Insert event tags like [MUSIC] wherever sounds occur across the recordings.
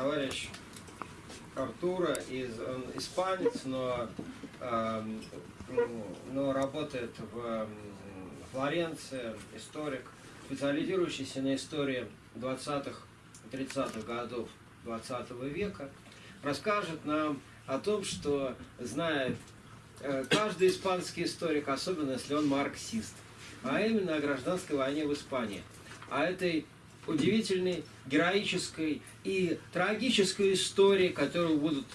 товарищ Артура, из, он испанец, но, э, но работает в э, Флоренции, историк, специализирующийся на истории 20-х, 30-х годов 20 века, расскажет нам о том, что знает э, каждый испанский историк, особенно если он марксист, а именно о гражданской войне в Испании, о этой удивительной, героической и трагической истории, которую будут,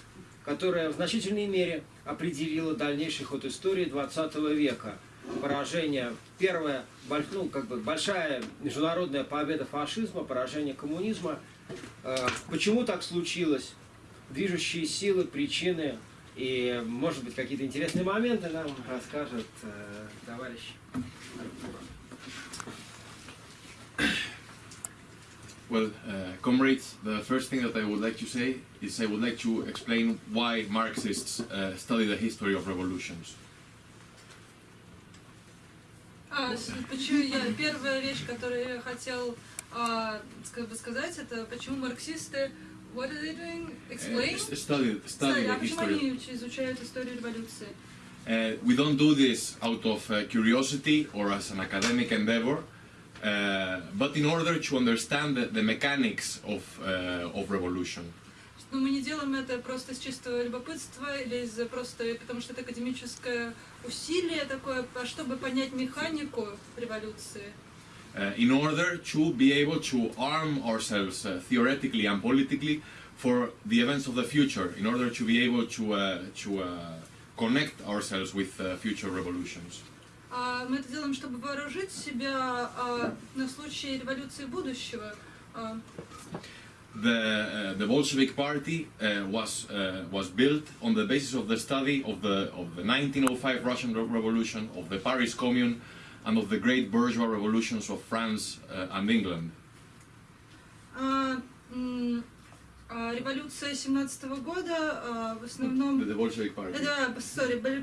которая в значительной мере определила дальнейший ход истории 20 века. Поражение, первая, ну, как бы большая международная победа фашизма, поражение коммунизма. Э, почему так случилось? Движущие силы, причины и, может быть, какие-то интересные моменты нам расскажет э, товарищ. Well, uh, comrades, the first thing that I would like to say is I would like to explain why Marxists uh, study the history of revolutions. А, с- почему я, первая вещь, которую я хотел а, как бы сказать, это почему марксисты What are they doing? Uh, Explain? s- study, study Кстати, а the почему history. они уч- изучают историю революции? Uh, we don't do this out of uh, curiosity or as an academic endeavor, uh, but in order to understand the, the mechanics of, uh, of revolution. Ну, мы не делаем это просто из чистого любопытства или из просто потому что это академическое усилие такое, а чтобы понять механику революции. Uh, in order to be able to arm ourselves uh, theoretically and politically for the events of the future, in order to be able to, uh, to uh, connect ourselves with uh, future revolutions. А мы это делаем, чтобы вооружить себя а, на случай революции будущего. А, The, uh, the Bolshevik Party uh, was, uh, was built on the basis of the study of the, of the 1905 Russian Re- Revolution, of the Paris Commune, and of the great bourgeois revolutions of France uh, and England. А, революция 17 года а, в основном... the Bolshevik Party. Да,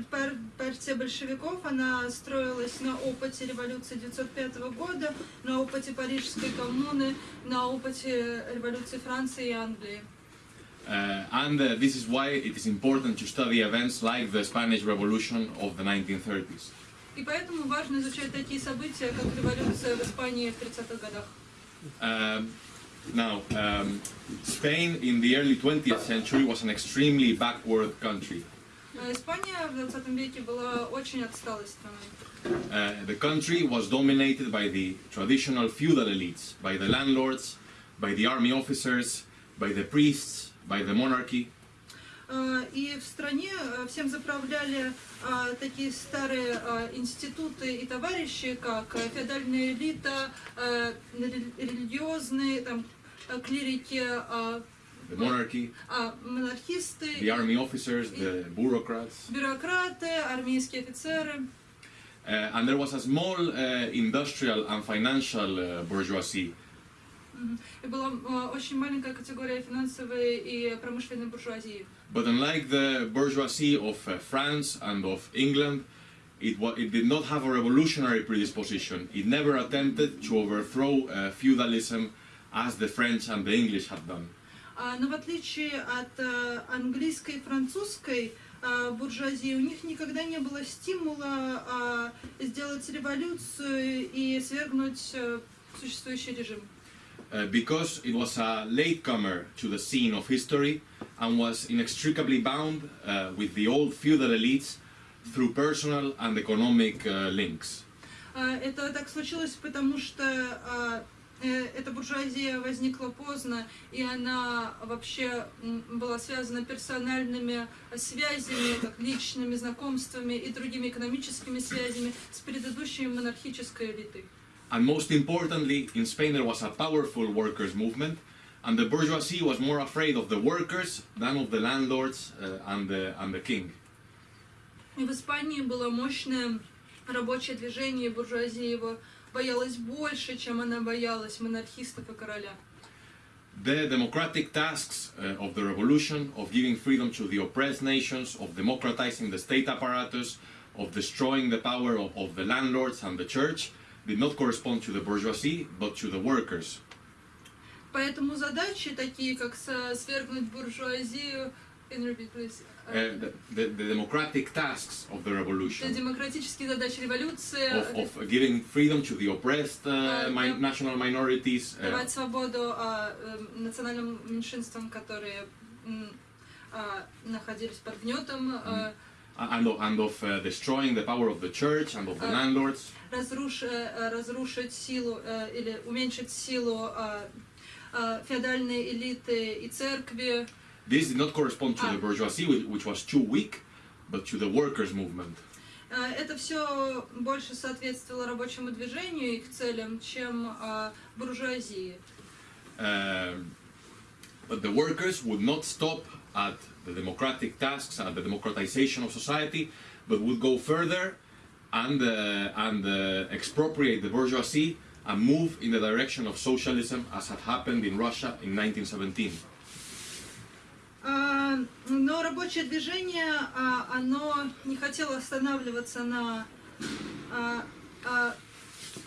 пар- партия большевиков, она строилась на опыте революции 1905 года, на опыте Парижской коммуны, на опыте революции Франции и Англии. Uh, and uh, this is why it is important to study events like the Spanish Revolution of the 1930s. И поэтому важно изучать такие события, как революция в Испании в 30-х годах. Um, now, um, Spain in the early 20th century was an extremely backward country. А Испания в 20 веке была очень отсталой страной. Uh, the country was dominated by the traditional feudal elites, by the landlords, by the army officers, by the priests, by the monarchy. А, И в стране а, всем заправляли а, такие старые а, институты и товарищи, как а, феодальная элита, рели- религиозные там, клирики, The monarchy, а, монархисты, the army officers, the bureaucrats, бюрократы, армейские офицеры. uh, and there was a small uh, industrial and financial uh, bourgeoisie. И была очень маленькая категория финансовой и промышленной буржуазии. But unlike the bourgeoisie of uh, France and of England, it, wa- it did not have a revolutionary predisposition. It never attempted to overthrow uh, feudalism as the French and the English had done. А, Но в отличие от э, английской и французской э, буржуазии, у них никогда не было стимула а, сделать революцию и свергнуть э, существующий режим. Uh, because it was a latecomer to the scene of history and was inextricably bound uh, with the old feudal elites through personal and economic uh, links. А, Это так случилось, потому что а, э, эта буржуазия возникла поздно, и она вообще м, была связана персональными связями, как личными знакомствами и другими экономическими связями с предыдущей монархической элитой. And most importantly, in Spain there was a powerful workers' movement, and the bourgeoisie was more afraid of the workers than of the landlords uh, and, the, and the king. И в Испании было мощное рабочее движение, и буржуазия его боялась больше, чем она боялась монархистов и короля. The democratic tasks uh, of the revolution, of giving freedom to the oppressed nations, of democratizing the state apparatus, of destroying the power of, of the landlords and the church, did not correspond to the bourgeoisie, but to the workers. Поэтому задачи такие, как свергнуть буржуазию, uh, the, the, the democratic tasks of the Это revolution, демократические задачи революции, of, of giving freedom to the oppressed uh, mi- national minorities, давать свободу а, национальным меньшинствам, которые а, находились под гнетом, а, and of, and of uh, destroying the power of the church and of the landlords. разруш- э, разрушить силу э, или уменьшить силу а, а, феодальной элиты и церкви. This did not correspond to Ah. the bourgeoisie, which, which was too weak, but to the workers' movement. А, Это все больше соответствовало рабочему движению и их целям, чем а, буржуазии. Um, but the workers would not stop at the democratic tasks, at the democratization of society, but would go further and, uh, and uh, expropriate the bourgeoisie and move in the direction of socialism as had happened in Russia in 1917. А, Но рабочее движение, а, оно не хотело останавливаться на, а, а,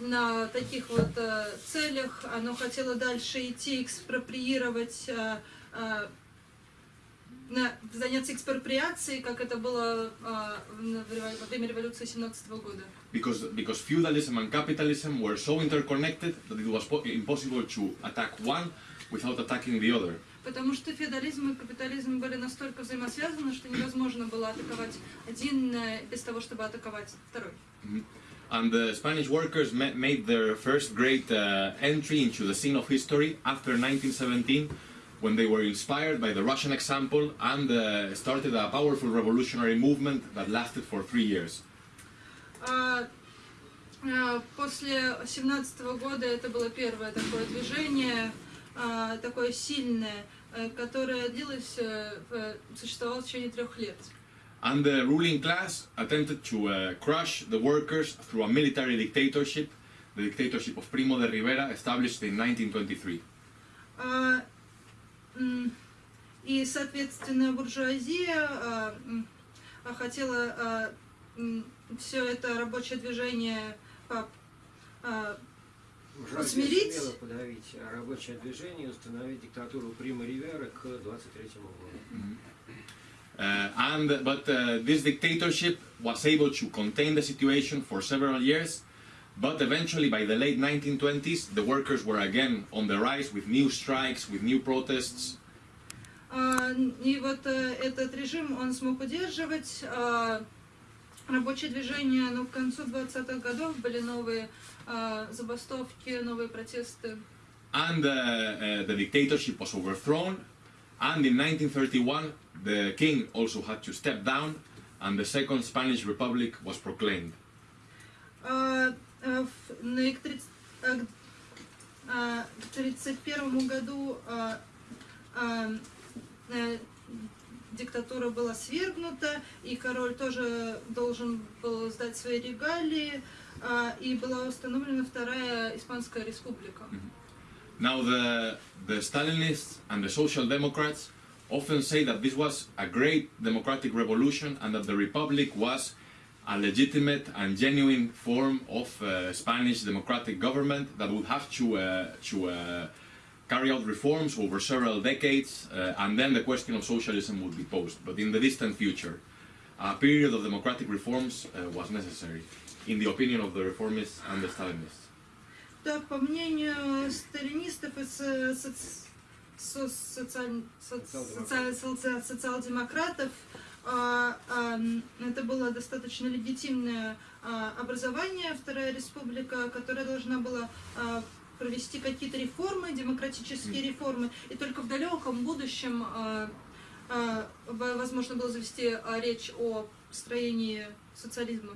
на таких вот а, целях, оно хотело дальше идти, экспроприировать, на- заняться экспроприацией, как это было а, во время революции 17 года. Because, because feudalism and capitalism were so interconnected that it was po- impossible to attack one without attacking the other. Потому что феодализм и капитализм были настолько взаимосвязаны, что невозможно было атаковать один э, без того, чтобы атаковать второй. And the Spanish workers ma- made their first great uh, entry into the scene of history after 1917 when they were inspired by the Russian example and uh, started a powerful revolutionary movement that lasted for three years. А, а, После 17 года это было первое такое движение, а, такое сильное, э, которое длилось, э, э, существовало в течение трех лет. And the ruling class attempted to uh, crush the workers through a military dictatorship, the dictatorship of Primo de Rivera, established in 1923. А, И, соответственно, буржуазия а, а, хотела все это рабочее движение по- а, Усмирить? сумела подавить рабочее движение и установить диктатуру Прима Ривера к 23 году. Uh, and but uh, this dictatorship was able to contain the situation for several years. But eventually, by the late 1920s, the workers were again on the rise with new strikes, with new protests. А, И вот э, этот режим он смог удерживать. а, Рабочее движение, ну, к концу 20-х годов были новые а, забастовки, новые протесты. And uh, uh, the dictatorship was overthrown. And in 1931, the king also had to step down, and the Second Spanish Republic was proclaimed. В- на их к 1931 году а, э, диктатура была свергнута, и король тоже должен был сдать свои регалии, и была установлена Вторая Испанская Республика. Now, the, the Stalinists and the Social Democrats often say that this was a great democratic revolution and that the Republic was a legitimate and genuine form of uh, Spanish democratic government that would have to, uh, to uh, carry out reforms over several decades, uh, and then the question of socialism would be posed. But in the distant future, a period of democratic reforms uh, was necessary, in the opinion of the reformists and the Stalinists. Да, по мнению сталинистов и со- соц- со- социаль- соц- социаль- соци- социал-демократов, а, а, м, это было достаточно легитимное а, образование, Вторая Республика, которая должна была а, провести какие-то реформы, демократические реформы, и только в далеком будущем а, а, возможно было завести а, речь о строении социализма.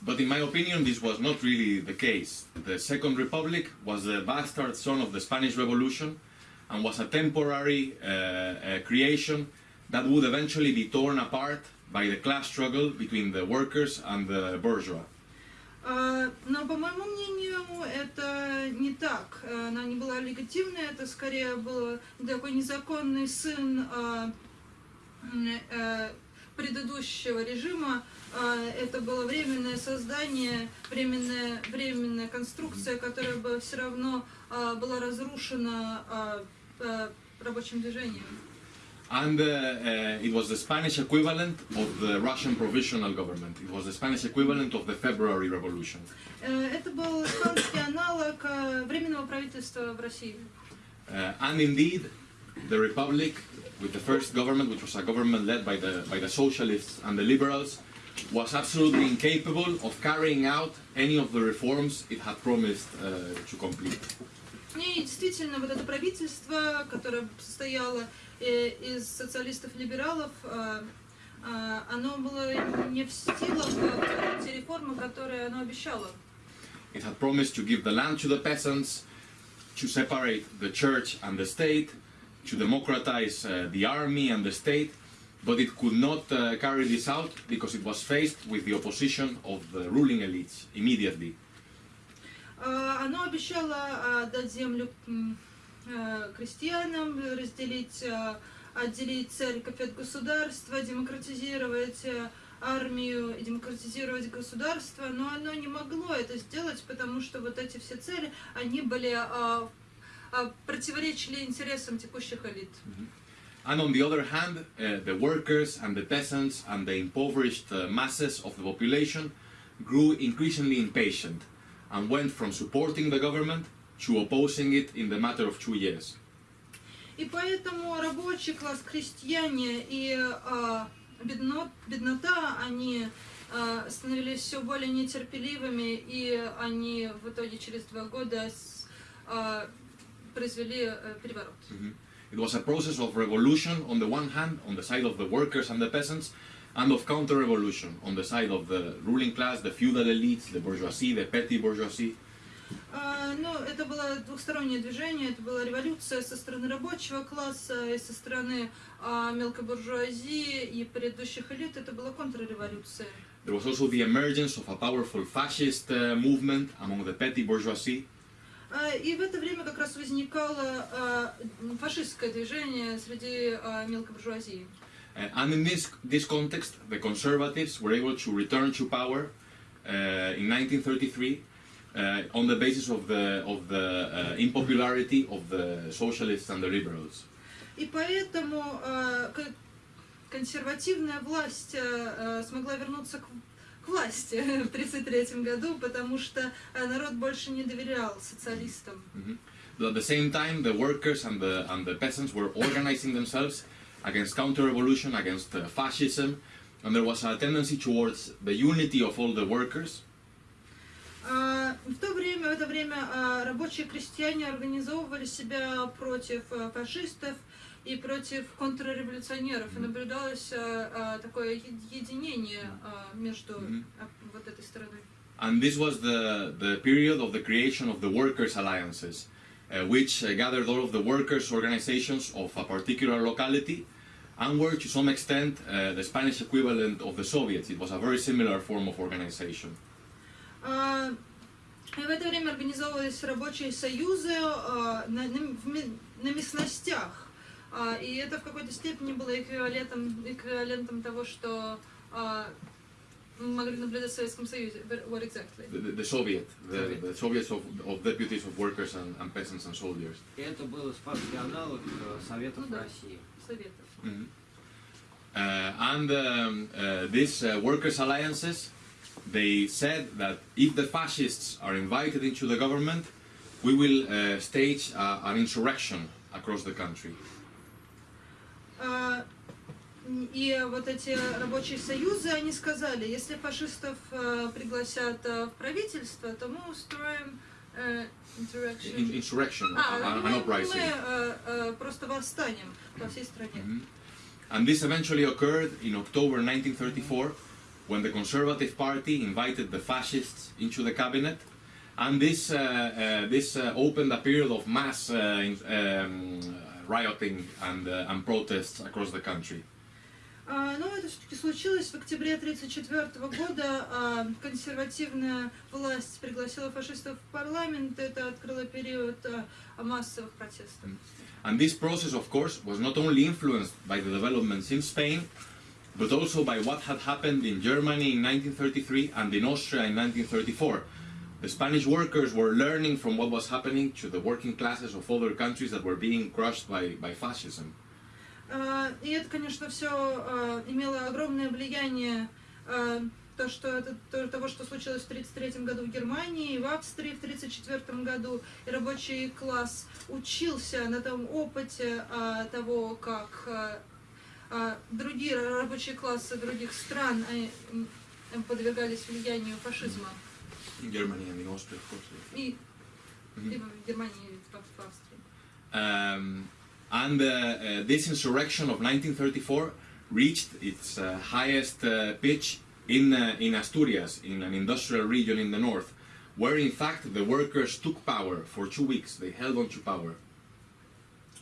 But in my opinion, this was not really the case. The Second Republic was the bastard son of the Spanish Revolution and was a temporary uh, uh, creation that would eventually be torn apart by the class struggle between the workers and the bourgeois. А, Но, по моему мнению, это не так. Э, Она не была легитимной, это скорее был такой незаконный сын м, э, предыдущего режима это было временное создание, временная, временная конструкция, которая бы все равно была разрушена рабочим движением. And uh, uh, it was the Spanish equivalent of the Russian provisional government. It was the Spanish equivalent of the February Revolution. Э, Это был испанский аналог э, временного правительства в России. Uh, and indeed, the Republic, with the first government, which was a government led by the, by the socialists and the liberals, was absolutely incapable of carrying out any of the reforms it had promised uh, to complete. И действительно, вот это правительство, которое состояло э, из социалистов-либералов, э, э, оно было не в силах э, те реформы, которые оно обещало. It had promised to give the land to the peasants, to separate the church and the state, to democratize uh, the army and the state, but it could not uh, carry this out because it was faced with the opposition of the ruling elites immediately. А, Оно обещало а, дать землю э, крестьянам, разделить, а, отделить церковь от государства, демократизировать э, армию и демократизировать государство, но оно не могло это сделать, потому что вот эти все цели, они были а, а, противоречили интересам текущих элит. And on the other hand, uh, the workers and the peasants and the impoverished uh, masses of the population grew increasingly impatient and went from supporting the government to opposing it in the matter of two years. И поэтому рабочий класс, крестьяне и а, бедно- беднота, они а, становились все более нетерпеливыми, и они в итоге через два года с- а, произвели э, переворот. It was a process of revolution on the one hand, on the side of the workers and the peasants, and of counter-revolution on the side of the ruling class, the feudal elites, the bourgeoisie, the petty bourgeoisie. А, ну, это было двухстороннее движение, это была революция со стороны рабочего класса и со стороны а, мелкой буржуазии и предыдущих элит, это была контрреволюция. There was also the emergence of a powerful fascist uh, movement among the petty bourgeoisie. А, И в это время как раз возникало фашистское движение среди мелкой буржуазии. And in this, this context, the conservatives were able to return to power uh, in 1933 uh, on the basis of the, of the uh, impopularity of the socialists and the liberals. И поэтому а, к- консервативная власть а, а, смогла вернуться к, к власти [LAUGHS] в 1933 году, потому что а, народ больше не доверял социалистам. But at the same time, the workers and the, and the peasants were organizing themselves against counter-revolution, against uh, fascism, and there was a tendency towards the unity of all the workers, А, В то время, в это время а, рабочие крестьяне организовывали себя против а, фашистов и против контрреволюционеров. И наблюдалось а, а, такое единение а, между а, вот этой стороной. And this was the, the period of the creation of the Workers' Alliances, uh, which uh, gathered all of the workers' organizations of a particular locality and were to some extent uh, the Spanish equivalent of the Soviets. It was a very similar form of organization. А, И в это время организовывались рабочие союзы а, на, местностях. А, И это в какой-то степени было эквивалентом, эквивалентом того, что могли наблюдать в Советском Союзе. What exactly? The, the, the Soviet, the, Soviet. the Soviets of, of deputies of workers and, and peasants and soldiers. Это был испанский аналог э, Советов Ну да. России. Советов. Uh, and um, uh, these uh, workers' alliances, they said that if the fascists are invited into the government, we will uh, stage uh, an insurrection across the country. А, И вот эти рабочие союзы, они сказали, если фашистов э, пригласят э, в правительство, то мы устроим э, insurrection. In- insurrection, А, a- a- мы, an мы, uprising. э, э, просто восстанем по всей стране. And this eventually occurred in October 1934 when the Conservative Party invited the fascists into the cabinet. And this, uh, uh, this uh, opened a period of mass uh, in- um, rioting and, uh, and protests across the country. А, Но это все-таки случилось в октябре 1934 года. а, Консервативная власть пригласила фашистов в парламент. Это открыло период а, массовых протестов. And this process, of course, was not only influenced by the developments in Spain, but also by what had happened in Germany in 1933 and in Austria in 1934. The Spanish workers were learning from what was happening to the working classes of other countries that were being crushed by, by fascism. А, И это, конечно, все имело огромное влияние а, то, что это, то- того, что случилось в 1933 году в Германии, и в Австрии в 1934 году. И рабочий класс учился на том опыте а, того, как а, а, другие рабочие классы других стран а, м, подвергались влиянию фашизма. In Germany and in Austria, of course. И, Мгм. и в Германии, и в в Австрии. Um, and uh, uh, this insurrection of 1934 reached its uh, highest uh, pitch in, uh, in Asturias, in an industrial region in the north, where in fact the workers took power for two weeks. They held on to power.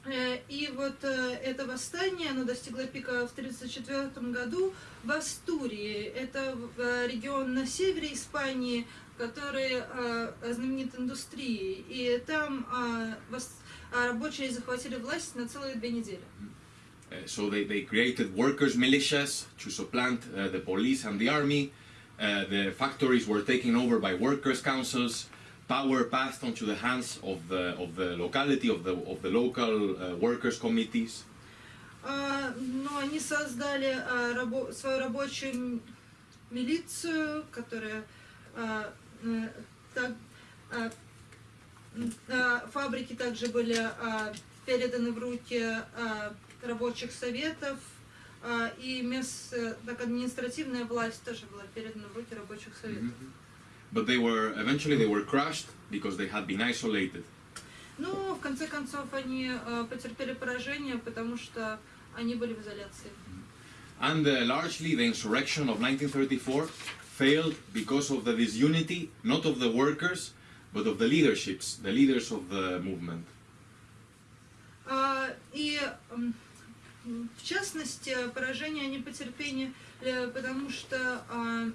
Э, И вот э, это восстание, оно достигло пика в 1934 году в Астурии. Это э, регион на севере Испании, который знаменит индустрией. И там рабочие захватили власть на целые две недели. So they, they created workers' militias to supplant uh, the police and the army. Uh, the factories were taken over by workers' councils. Power passed onto the hands of the, of the locality, of the, of the local uh, workers' committees. А, Но они создали а, свою рабочую милицию, которая а, э, фабрики также были переданы в руки рабочих советов, и мест, э, так административная власть тоже была передана в руки рабочих советов. But they were eventually they were crushed because they had been isolated. Но в конце концов они а, потерпели поражение, потому что они были в изоляции. And uh, largely the insurrection of 1934 failed because of the disunity, not of the workers, but of the leaderships, the leaders of the movement. А, И м, м, в частности, поражение они потерпели, э, потому что а, а,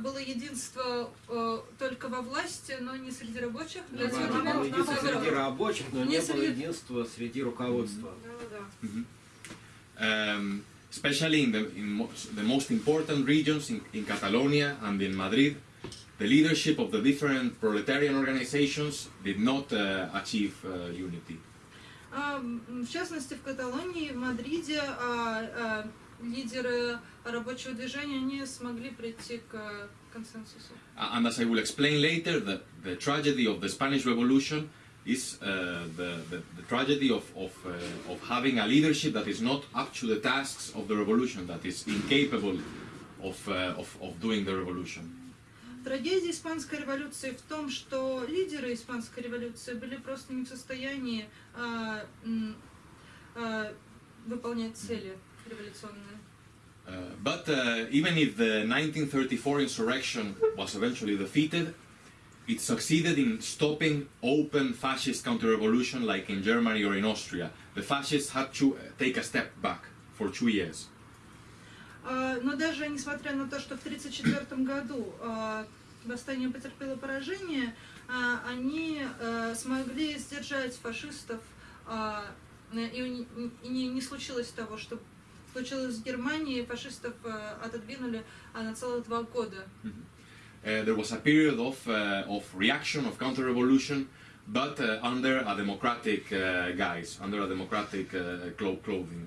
было единство э, только во власти, но не среди рабочих. Для да, этого было единство среди рабочих, но Не не было среди- единства среди руководства. Да-да-да. Um, especially in, the, in mo- the most important regions in, in Catalonia and in Madrid, the leadership of the different proletarian organizations did not uh, achieve uh, unity. А, м, В частности, в Каталонии, в Мадриде а, а, лидеры рабочего движения не смогли прийти к консенсусу. Uh, And as I will explain later, the, the tragedy of the Spanish Revolution is uh, the, the, the tragedy of, of, uh, of having a leadership that is not up to the tasks of the revolution, that is incapable of, uh, of, of doing the revolution. Трагедия испанской революции в том, что лидеры испанской революции были просто не в состоянии а, а, выполнять цели Uh, but uh, even if the 1934 insurrection was eventually defeated, it succeeded in stopping open fascist counter-revolution like in Germany or in Austria. The fascists had to uh, take a step back for two years. А, но даже несмотря на то, что в 1934 году а, восстание потерпело поражение, а, они а, смогли сдержать фашистов, а, и, не, не случилось того, что случилось в Германии, фашистов а, отодвинули а, на целых два года. Uh, there was a period of, uh, of reaction, of counter-revolution, but uh, under a democratic uh, guise, under a democratic uh, clo- clothing.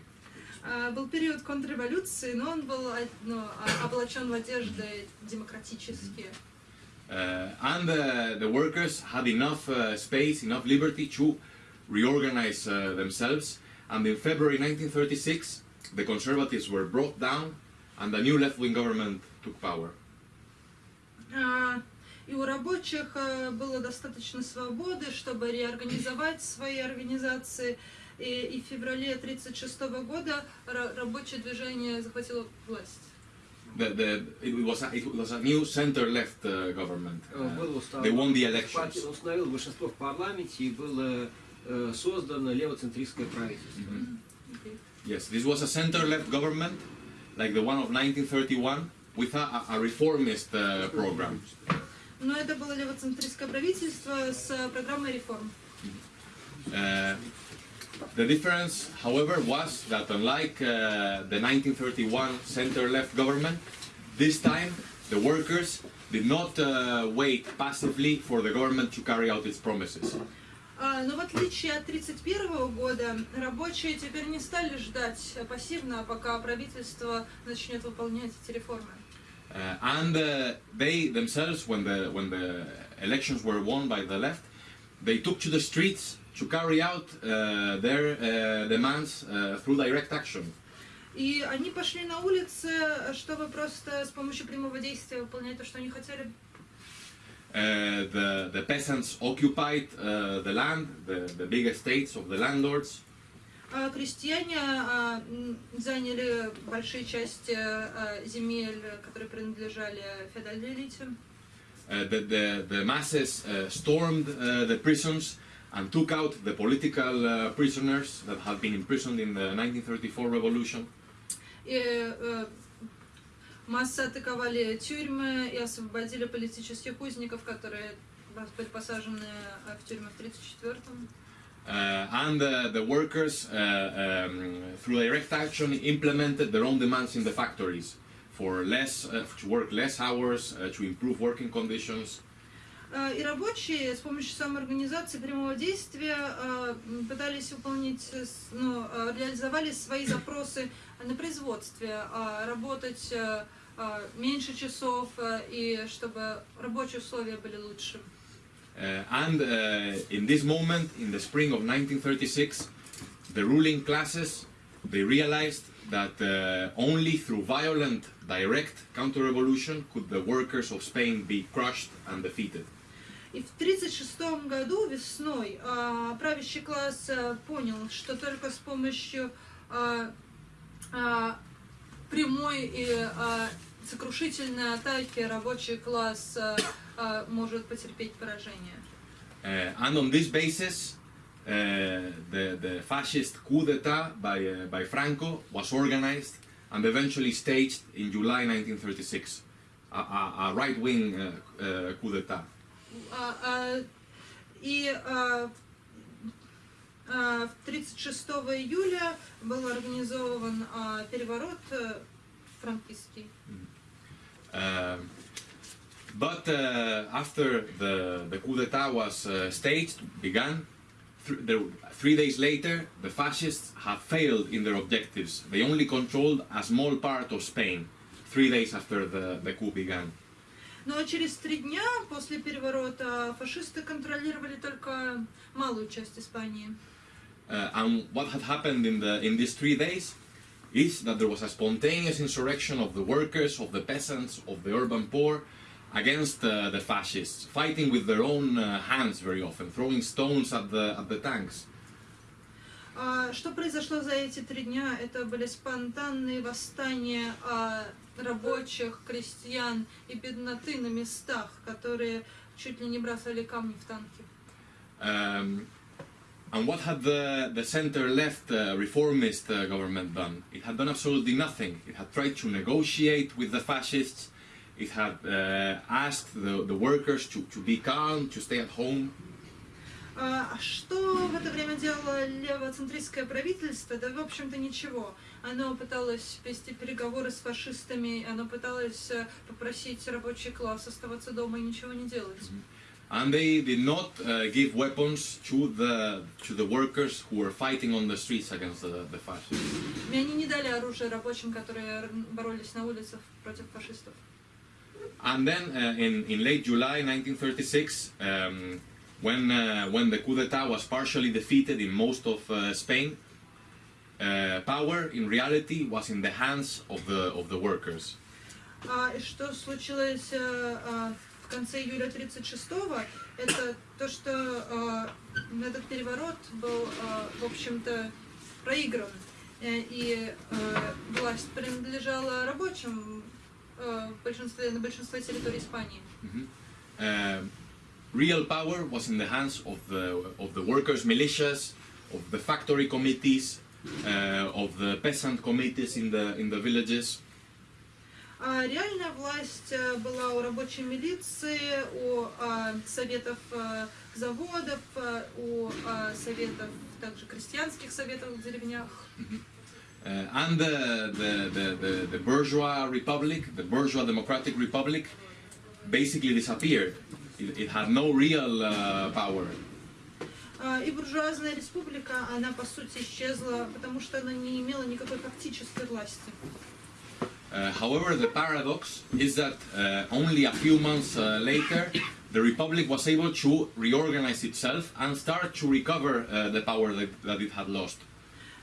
А, Был период контрреволюции, но он был а, ну, а, облачен в одежды демократические. Uh, and uh, the workers had enough uh, space, enough liberty to reorganize uh, themselves. And in February 1936, the conservatives were brought down, and a new left-wing government took power. А, И у рабочих а, было достаточно свободы, чтобы реорганизовать свои организации. И, и в феврале 1936 года ра- рабочее движение захватило власть. The, the, it, was a, it was a new center-left uh, government. Э, Uh, Был устав- they won the партия elections. установила большинство в парламенте и было э, создано левоцентристское правительство. Окей. Yes, this was a center-left government, like the one of 1931, with a, a- a reformist uh, program. Но это было левоцентристское правительство с а, программой реформ. Uh, The difference, however, was that unlike uh, the 1931 center-left government, this time the workers did not uh, wait passively for the government to carry out its promises. А, Но в отличие от 1931 года, рабочие теперь не стали ждать пассивно, пока правительство начнет выполнять эти реформы. Uh, and uh, they themselves, when the, when the elections were won by the left, they took to the streets to carry out uh, their uh, demands uh, through direct action. И они пошли на улицы, чтобы просто с помощью прямого действия выполнять то, что они хотели. Uh, the, the peasants occupied uh, the land, the, the big estates of the landlords. А крестьяне а, м, заняли большие части а, земель, которые принадлежали феодальной элите. Uh, the, the, the masses uh, stormed uh, the prisons and took out the political uh, prisoners that had been imprisoned in the 1934 revolution. И массы атаковали тюрьмы и освободили политических узников, которые были посажены э, в тюрьмы в 1934-м. Uh, and uh, the workers, uh, um, through direct action, implemented their own demands in the factories for less, uh, to work less hours, uh, to improve working conditions. Э, И рабочие с помощью самоорганизации прямого действия э, пытались выполнить, ну, реализовали свои запросы на производстве, а работать э, э, меньше часов э, и чтобы рабочие условия были лучше. Uh, and uh, in this moment, in the spring of 1936, the ruling classes they realized that uh, only through violent, direct counter-revolution could the workers of Spain be crushed and defeated. И в 1936 году весной а, правящий класс а, понял, что только с помощью а, а, прямой и а, сокрушительной атаки рабочий класс а, а, может потерпеть поражение. Uh, and on this basis, uh, the, the fascist coup d'etat by, uh, by Franco was organized and eventually staged in July 1936, a, a, a right-wing uh, uh, coup d'etat. А, а, и а, а, 36 июля был организован а, переворот э, франкистский. Um, but uh, after the, the coup d'etat was uh, staged, began, th- there, three days later, the fascists had failed in their objectives. They only controlled a small part of Spain, three days after the, the coup began. Но через три дня после переворота фашисты контролировали только малую часть Испании. Uh, and what had happened in, the, in these three days is that there was a spontaneous insurrection of the workers, of the peasants, of the urban poor against uh, the fascists, fighting with their own uh, hands very often, throwing stones at the, at the tanks. А что произошло за эти три дня? Это были спонтанные восстания а, рабочих, крестьян и бедноты на местах, которые чуть ли не бросали камни в танки. Um, and what had the, the center-left uh, reformist uh, government done? It had done absolutely nothing. It had tried to negotiate with the fascists. It had uh, asked the, the workers to, to be calm, to stay at home. А что в это время делало левоцентристское правительство? Да, в общем-то, ничего. Оно пыталось вести переговоры с фашистами, оно пыталось э, попросить рабочий класс оставаться дома и ничего не делать. And they did not uh, give weapons to the, to the workers who were fighting on the streets against the, the fascists. И они не дали оружие рабочим, которые боролись на улицах против фашистов. And then uh, in, in late July 1936, um, when, uh, when the coup d'etat was partially defeated in most of uh, Spain, uh, power in reality was in the hands of the, of the workers. А и что случилось э, э, в конце июля 36-го, это то, что э, этот переворот был, э, в общем-то, проигран. Э, И э, власть принадлежала рабочим э, большинстве, на большинстве территорий Испании. Um, real power was in the hands of the, of the workers' militias, of the factory committees, uh, of the peasant committees in the, in the villages. А реальная власть э, была у рабочей милиции, у а, советов а, заводов, а, у а, советов, также крестьянских советов в деревнях. Uh, and the, the, the, the, the bourgeois republic, the bourgeois democratic republic, basically disappeared. It, it had no real uh, power. А, И буржуазная республика, она по сути исчезла, потому что она не имела никакой фактической власти. Uh, however, the paradox is that uh, only a few months uh, later, the republic was able to reorganize itself and start to recover uh, the power that, that it had lost.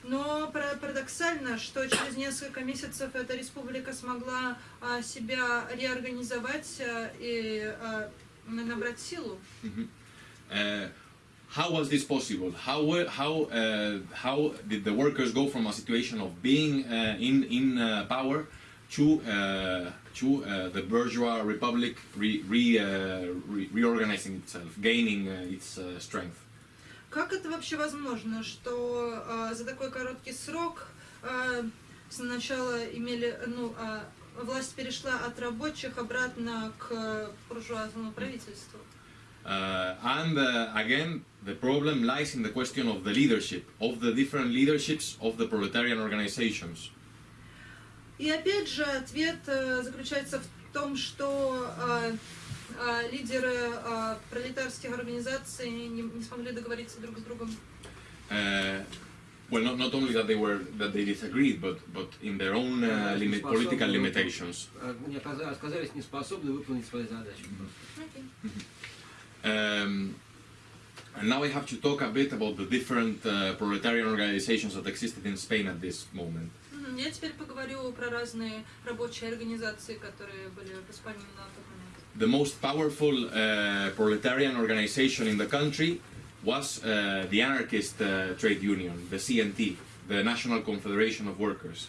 Но пара- парадоксально, что через несколько месяцев эта республика смогла а, себя реорганизовать а, и а, набрать силу. Uh, how was this possible? How were- how uh, how did the workers go from a situation of being uh, in in uh, power to uh, to uh, the bourgeois republic re, re, uh, re, reorganizing itself, gaining uh, its uh, strength? Как это вообще возможно, что а, за такой короткий срок а, сначала имели, ну, а, власть перешла от рабочих обратно к буржуазному правительству? Uh, and uh, again, the problem lies in the question of the leadership, of the different leaderships of the proletarian organizations. И опять же, ответ э, заключается в том, что э, э, лидеры э, пролетарских организаций не, не смогли договориться друг с другом. Uh, well, not, not only that they were that they disagreed, but but in their own uh, limit, political limitations. А, оказались неспособны выполнить свои задачи. Um, and now I have to talk a bit about the different uh, proletarian organizations that existed in Spain at this moment. Я теперь поговорю про разные рабочие организации, которые были в Испании на тот момент. The most powerful uh, proletarian organization in the country was uh, the anarchist uh, trade union, the CNT, the National Confederation of Workers.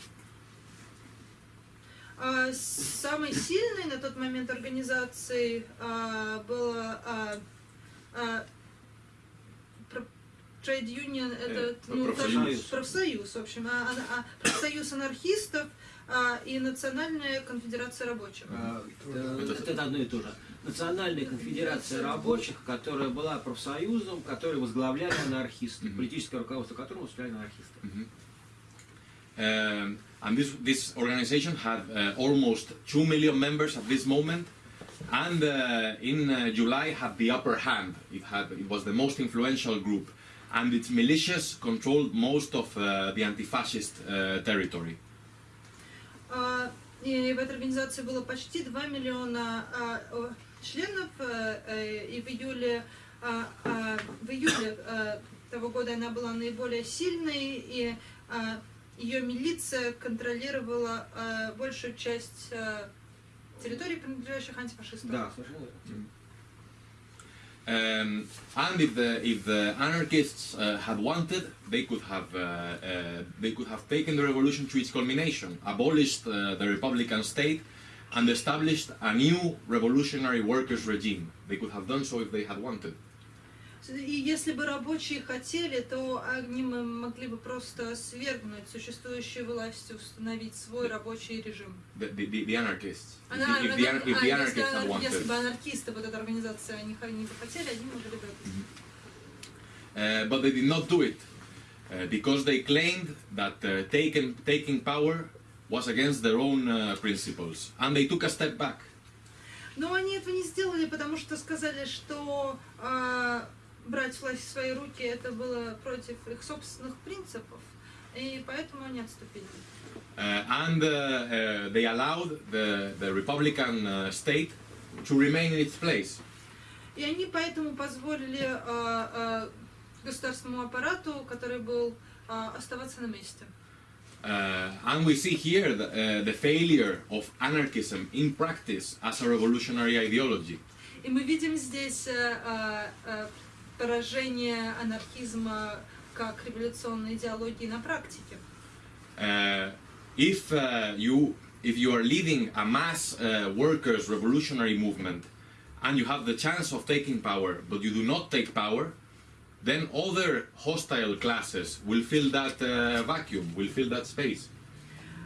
А, Самой сильной на тот момент организацией а, была про- Trade Union, это Э, ну, профсоюз. тоже профсоюз, в общем, а, а- а профсоюз анархистов а, и Национальная конфедерация рабочих. А, Это это одно и то же. Национальная конфедерация рабочих, которая была профсоюзом, который возглавляли анархисты, Мгм. политическое руководство которого возглавляли анархисты. Um, and this, this organization had uh, almost 2 million members at this moment and uh, in uh, July had the upper hand. It, had, it was the most influential group and its militias controlled most of uh, the anti-fascist uh, territory. А, И в этой организации было почти 2 миллиона а, членов, э, э, и в июле, а, а, в июле а, того года она была наиболее сильной, и а, ее милиция контролировала а, большую часть а, территорий, принадлежащих антифашистам. Да, совершенно верно. Um, and if the, if the anarchists uh, had wanted, they could have uh, uh, they could have taken the revolution to its culmination, abolished uh, the republican state, and established a new revolutionary workers regime. They could have done so if they had wanted. И если бы рабочие хотели, то они могли бы просто свергнуть существующую власть и установить свой рабочий режим. The, the, the, the anarchists. If, Она- the- if, она- the, anar- if the если, anarchists бы анархисты, вот эта организация, они, они бы хотели, они могли бы это сделать. Uh, but they did not do it uh, because they claimed that uh, taking, taking power was against their own uh, principles, and they took a step back. Но они этого не сделали, потому что сказали, что а, брать власть в свои руки это было против их собственных принципов, и поэтому они отступили. Uh, and uh, uh, they allowed the, the Republican uh, state to remain in its place. И они поэтому позволили а, а, государственному аппарату, который был, а, оставаться на месте. Uh, and we see here the, uh, the failure of anarchism in practice as a revolutionary ideology. И мы видим здесь э, э, поражение анархизма как революционной идеологии на практике. Uh, if uh, you if you are leading a mass uh, workers revolutionary movement and you have the chance of taking power but you do not take power then other hostile classes will fill that uh, vacuum will fill that space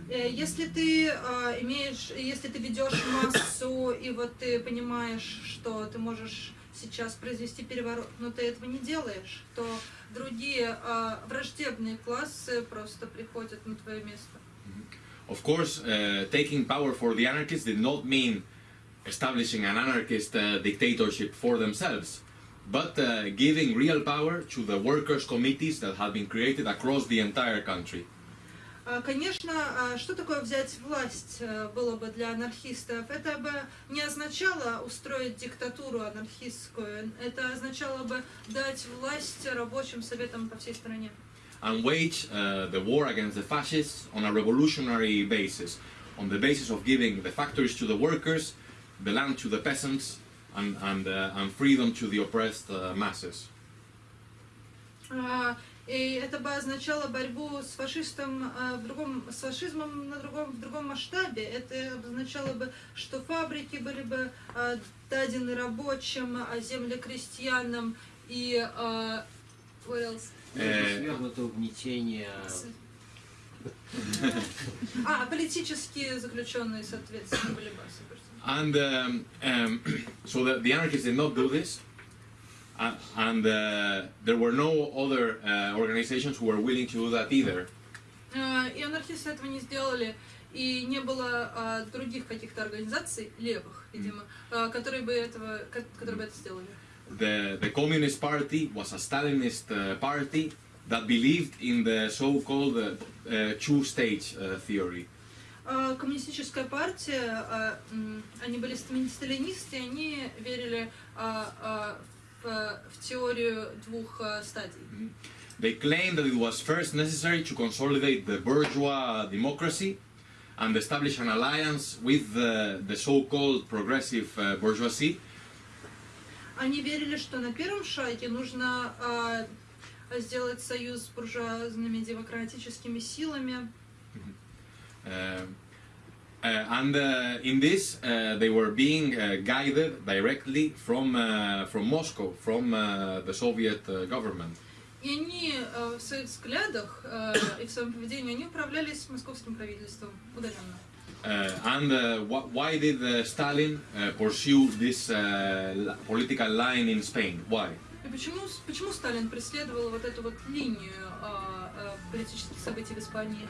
Э, Если ты э, имеешь, если ты ведешь массу, и вот ты понимаешь, что ты можешь сейчас произвести переворот, но ты этого не делаешь, то другие э, враждебные классы просто приходят на твое место. Of course, uh, taking power for the anarchists did not mean establishing an anarchist uh, dictatorship for themselves, but uh, giving real power to the workers' committees that had been created across the entire country. А, Конечно, а, что такое взять власть э, было бы для анархистов? Это бы не означало устроить диктатуру анархистскую, это означало бы дать власть рабочим советам по всей стране. and wage uh, the war against the fascists on a revolutionary basis, on the basis of giving the factories to the workers, the land to the peasants, and, and, uh, and freedom to the oppressed uh, masses. И это бы означало борьбу с фашистом а, в другом, с фашизмом на другом, в другом масштабе. Это означало бы, что фабрики были бы а, дадены рабочим, а земли крестьянам и а, what else? Э, Свергнуто угнетение. А, политические заключенные, соответственно, были бы освобождены. And um, um, [COUGHS] so the, the anarchists did not do this, and uh, there were no other uh, organizations who were willing to do that either. А, И анархисты этого не сделали, и не было а, других каких-то организаций, левых, видимо, а, которые бы этого, ко- которые бы это сделали. The, the Communist Party was a Stalinist uh, party that believed in the so-called uh, uh, two-stage uh, theory. А, Коммунистическая партия, а, м, они были сталини- сталинисты, и они верили а, а, в, в теорию двух а, стадий. They claimed that it was first necessary to consolidate the bourgeois democracy and establish an alliance with the, the so-called progressive uh, bourgeoisie Они верили, что на первом шаге нужно а, сделать союз с буржуазными демократическими силами. Uh, uh, and uh, in this, uh, they were being uh, guided directly from, uh, from Moscow, from uh, the Soviet uh, government. И они э, в своих взглядах э, и в своем поведении они управлялись московским правительством удаленно. Uh, and uh, wh- why did uh, Stalin uh, pursue this uh, li- political line in Spain? Why? И почему, почему Сталин преследовал вот эту вот линию э, э, политических событий в Испании?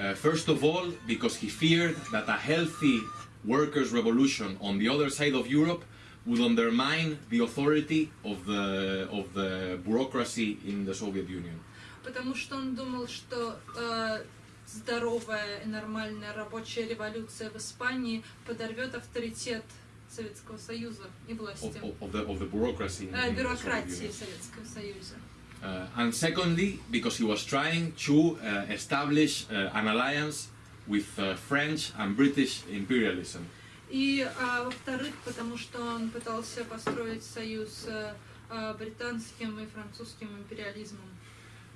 Uh, first of all, because he feared that a healthy workers' revolution on the other side of Europe would undermine the authority of the, of the bureaucracy in the Soviet Union. Потому что он думал, что э, здоровая и нормальная рабочая революция в Испании подорвет авторитет Советского Союза и власти, Of, of, of the, of the bureaucracy in, э, in the Soviet бюрократии Union. в Советском Союзе. Uh, and secondly, because he was trying to uh, establish uh, an alliance with uh, French and British imperialism. И а, во-вторых, потому что он пытался построить союз с а, британским и французским империализмом.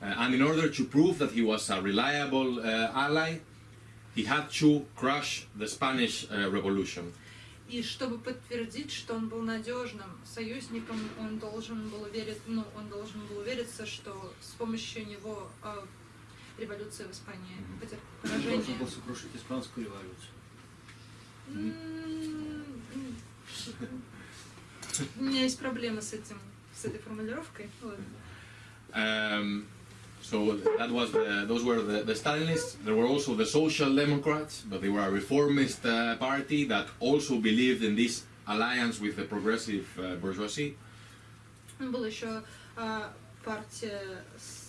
Uh, and in order to prove that he was a reliable uh, ally, he had to crush the Spanish uh, Revolution. И чтобы подтвердить, что он был надежным союзником, он должен был верить, ну, он должен был увериться, что с помощью него а, революция в Испании потерпит Он должен поражение. был сокрушить испанскую революцию. У меня есть проблемы с этим, с этой формулировкой. Ладно. Um, so that was the, those were the, the Stalinists. There were also the Social Democrats, but they were a reformist uh, party that also believed in this alliance with the progressive uh, bourgeoisie. Была еще а, партия с-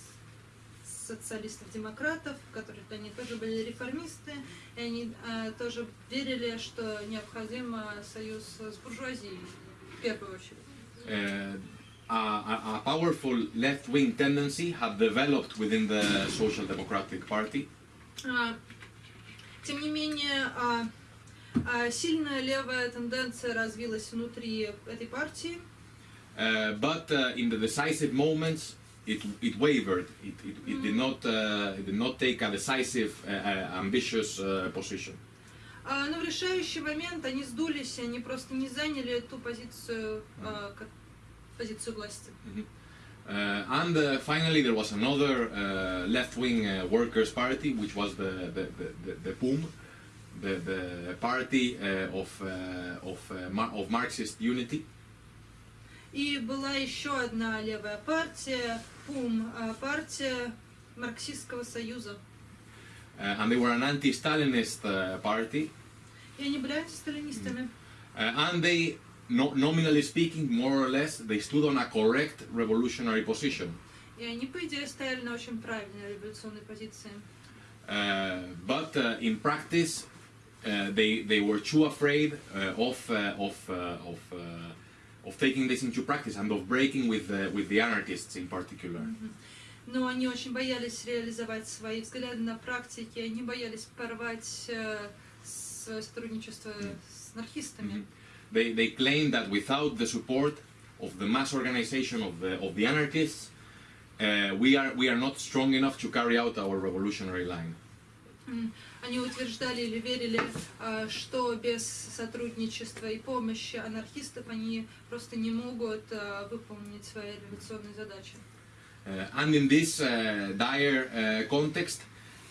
социалистов-демократов, которые они тоже были реформисты, и они а, тоже верили, что необходим а, союз с буржуазией в первую очередь. Uh, a, a, powerful left-wing tendency had developed within the Social Democratic Party. А, Тем не менее, а, а, сильная левая тенденция развилась внутри этой партии, Uh, but uh, in the decisive moments, it, it wavered. It, it, it did not uh, it did not take a decisive, uh, uh, ambitious uh, position. А, но в решающий момент они сдулись, они просто не заняли ту позицию, а, как- позицию власти. Uh, and uh, finally, there was another uh, left-wing uh, workers' party, which was the the, the, the, the PUM, the, the party uh, of uh, of uh, Mar- of Marxist unity. И была еще одна левая партия, ПУМ, а, партия Марксистского союза. Uh, and they were an anti-Stalinist uh, party, И они были антисталинистами. uh, and they, no, nominally speaking, more or less, they stood on a correct revolutionary position. И они, по идее, стояли на очень правильной революционной позиции. Uh, but uh, in practice, uh, they they were too afraid uh, of uh, of uh, of uh, of taking this into practice and of breaking with the, with the anarchists in particular. Но они очень боялись реализовать свои взгляды на практике, они боялись порвать э, свое сотрудничество с анархистами. They they claimed that without the support of the mass organization of the of the anarchists, uh, we are we are not strong enough to carry out our revolutionary line. М, Они утверждали или верили, а, что без сотрудничества и помощи анархистов они просто не могут а, выполнить свои революционные задачи. Uh, and in this uh, dire uh, context,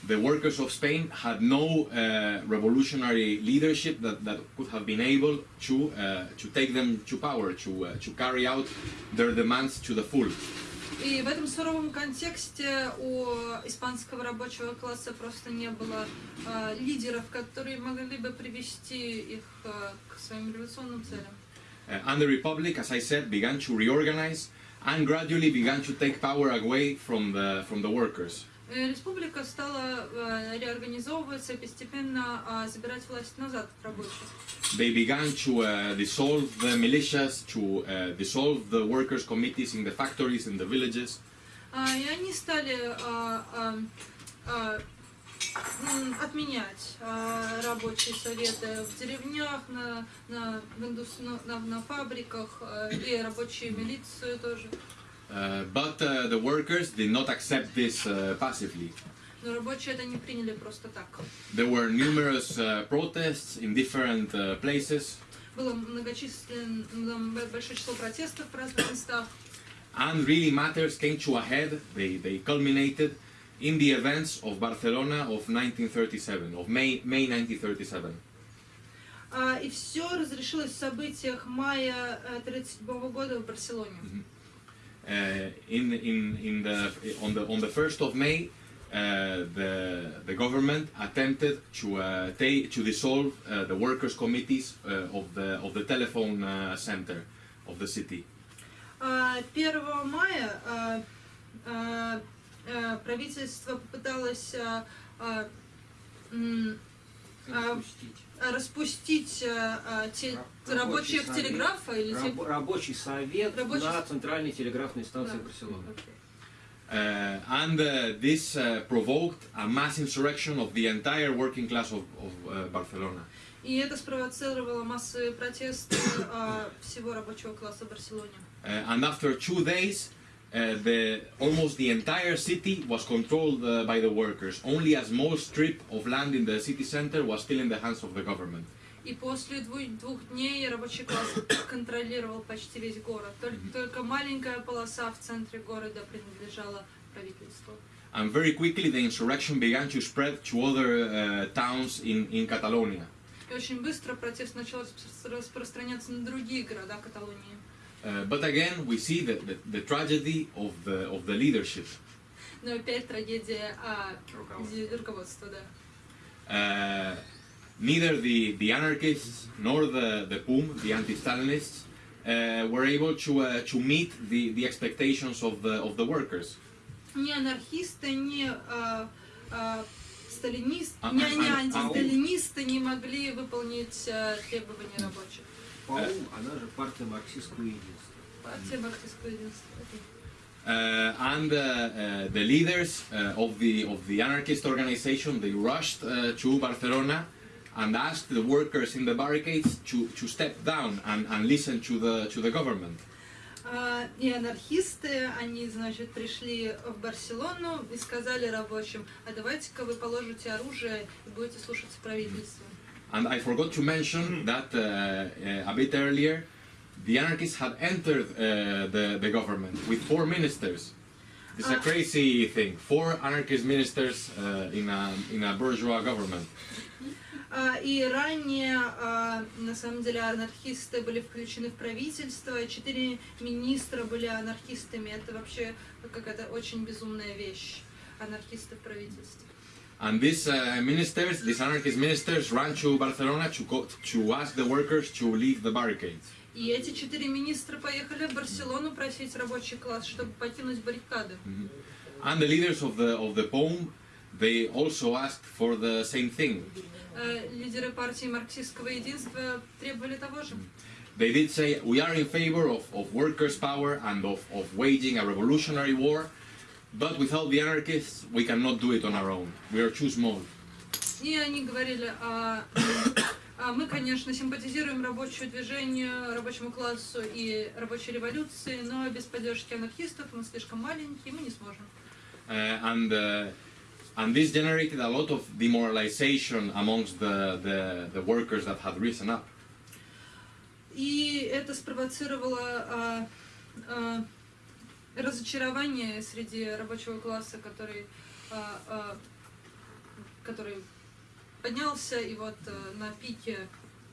the workers of Spain had no uh, revolutionary leadership that, that could have been able to, uh, to take them to power, to, uh, to carry out their demands to the full. И в этом суровом контексте у испанского рабочего класса просто не было а, лидеров, которые могли бы привести их а, к своим революционным целям. Uh, and the Republic, as I said, began to reorganize and gradually began to take power away from the, from the workers. Э, Республика стала а, реорганизовываться и постепенно а, забирать власть назад от рабочих. They began to uh, dissolve the militias, to uh, dissolve the workers' committees in the factories, in the villages. А, И они стали а, отменять рабочие советы в деревнях, на, на, на, на- фабриках и рабочие милицию тоже. Uh, but uh, the workers did not accept this uh, passively. Но рабочие это не приняли просто так. There were numerous uh, protests in different uh, places, Было многочисленное большое число протестов в разных местах. and really matters came to a head. They, they culminated in the events of Barcelona of 1937, of May, May 1937. А, И все разрешилось в событиях мая 1937 года в Барселоне. Uh, in, in, in the, on, the, on the 1st of May, uh, the, the government attempted to, uh, ta- to dissolve uh, the workers' committees uh, of, the, of the telephone uh, center of the city. А, 1 мая а, а, а, правительство попыталось а, а, м, а, а, Распустить а, а, те- Рабочий рабочих совет. телеграфа или те- Раб- рабочий совет Рабочий на центральной телеграфной станции Да. Барселоны. Uh, and uh, this uh, provoked a mass insurrection of the entire working class of, of uh, Barcelona. И это спровоцировало массовые протесты а, всего рабочего класса в Барселоне. Uh, and after two days, uh, the, almost the entire city was controlled uh, by the workers. Only a small strip of land in the city center was still in the hands of the government. И после дву- двух дней рабочий класс [COUGHS] контролировал почти весь город. Только, только маленькая полоса в центре города принадлежала правительству. And very quickly, the insurrection began to spread to other uh, towns in, in Catalonia. И очень быстро протест начал распро- распространяться на другие города Каталонии. Uh, but again, we see the, the, the tragedy of the, of the leadership. Но опять трагедия а, Руководство. ди- руководства, да. Uh, neither the, the anarchists nor the, the PUM, the anti-Stalinists, uh, were able to, uh, to meet the, the expectations of the, of the workers. Ни анархисты, ни а, а, сталинист, А- ни, а- ни а- антисталинисты не могли выполнить а, требования рабочих. ПАУ, она же партия марксистского единства. Uh, and uh, uh, the leaders uh, of, the, of the anarchist organization, they rushed uh, to Barcelona and asked the workers in the barricades to, to step down and, and listen to the, to the government. А, И анархисты, они, значит, пришли в Барселону и сказали рабочим, а давайте-ка вы положите оружие и будете слушаться правительства. And I forgot to mention that uh, uh, a bit earlier, the anarchists had entered uh, the, the government with four ministers. It's a Ah. crazy thing. Four anarchist ministers uh, in, a, in a bourgeois government. А, И ранее, а, на самом деле, анархисты были включены в правительство, четыре министра были анархистами. Это вообще какая-то очень безумная вещь, анархисты в правительстве. And these uh, ministers, these anarchist ministers, ran to Barcelona to, go, to ask the workers to leave the barricades. И эти четыре министра поехали в Барселону просить рабочий класс, чтобы покинуть баррикады. And the leaders of the, of the POM, they also asked for the same thing. Э, Лидеры партии марксистского единства требовали того же. They did say, we are in favor of, of workers' power and of, of waging a revolutionary war, but without the anarchists, we cannot do it on our own. We are too small. И они говорили, а, а мы, конечно, симпатизируем рабочему движению, рабочему классу и рабочей революции, но без поддержки анархистов мы слишком маленькие, мы не сможем. Uh, and, uh, and this generated a lot of demoralization amongst the, the, the workers that had risen up. И это спровоцировало а, а, разочарование среди рабочего класса, который, а, а, который поднялся, и вот а, на пике,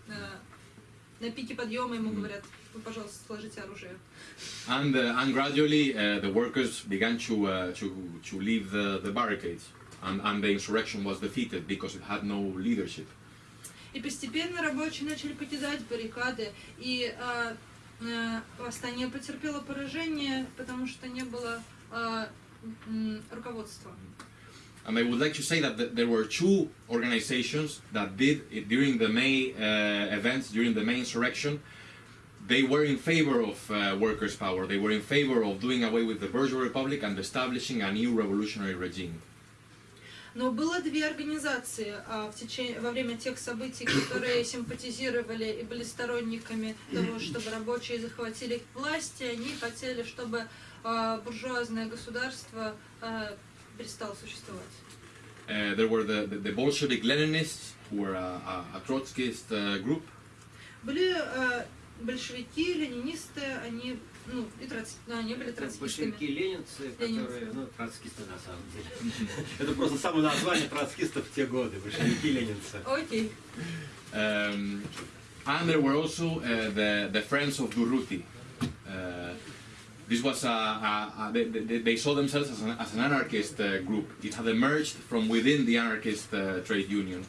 а, на пике подъема ему говорят, вы, пожалуйста, сложите оружие. And, uh, and gradually, uh, the workers began to, uh, to, to leave the, the barricades, and, and the insurrection was defeated because it had no leadership. И постепенно рабочие начали покидать баррикады, и а, а, восстание потерпело поражение, потому что не было м, руководства. And I would like to say that th- there were two organizations that did it during the May uh, events, during the May insurrection. They were in favor of uh, workers' power. They were in favor of doing away with the bourgeois republic and establishing a new revolutionary regime. Но было две организации а, в течение, во время тех событий, которые симпатизировали и были сторонниками того, чтобы рабочие захватили власти. Они хотели, чтобы а, буржуазное государство а, перестало существовать. Uh, there were the, the, the Bolshevik Leninists, who were a, a, a Trotskyist uh, group, Были а, большевики, ленинисты, они, ну, и троц... да, они были троцкистами. Большевики, ленинцы, Ленинцы. которые, ну, троцкисты на самом деле. [LAUGHS] Это просто само название троцкистов в те годы, большевики, ленинцы. Окей. Um, and there were also uh, the, the Friends of Durruti. Uh, this was a, a, a they, they, they saw themselves as an, as an anarchist uh, group. It had emerged from within the anarchist uh, trade union.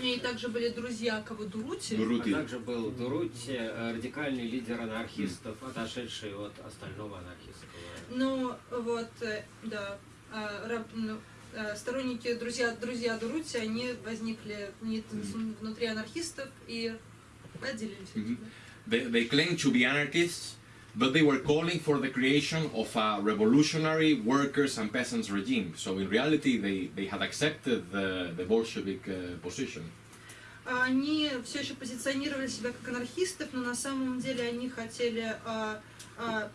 И также были друзья Кавадурути. А Durruti. также был Дурути, э, радикальный лидер анархистов, отошедший от остального анархистского. Ну, вот, э, да, а, ну, э, сторонники, друзья, друзья Дурути, они возникли внутри анархистов и отделились. They, they claimed to be anarchists, but they were calling for the creation of a revolutionary workers and peasants regime. So in reality, they, they had accepted the, the Bolshevik uh, position. А Они все еще позиционировали себя как анархистов, но на самом деле они хотели а, а,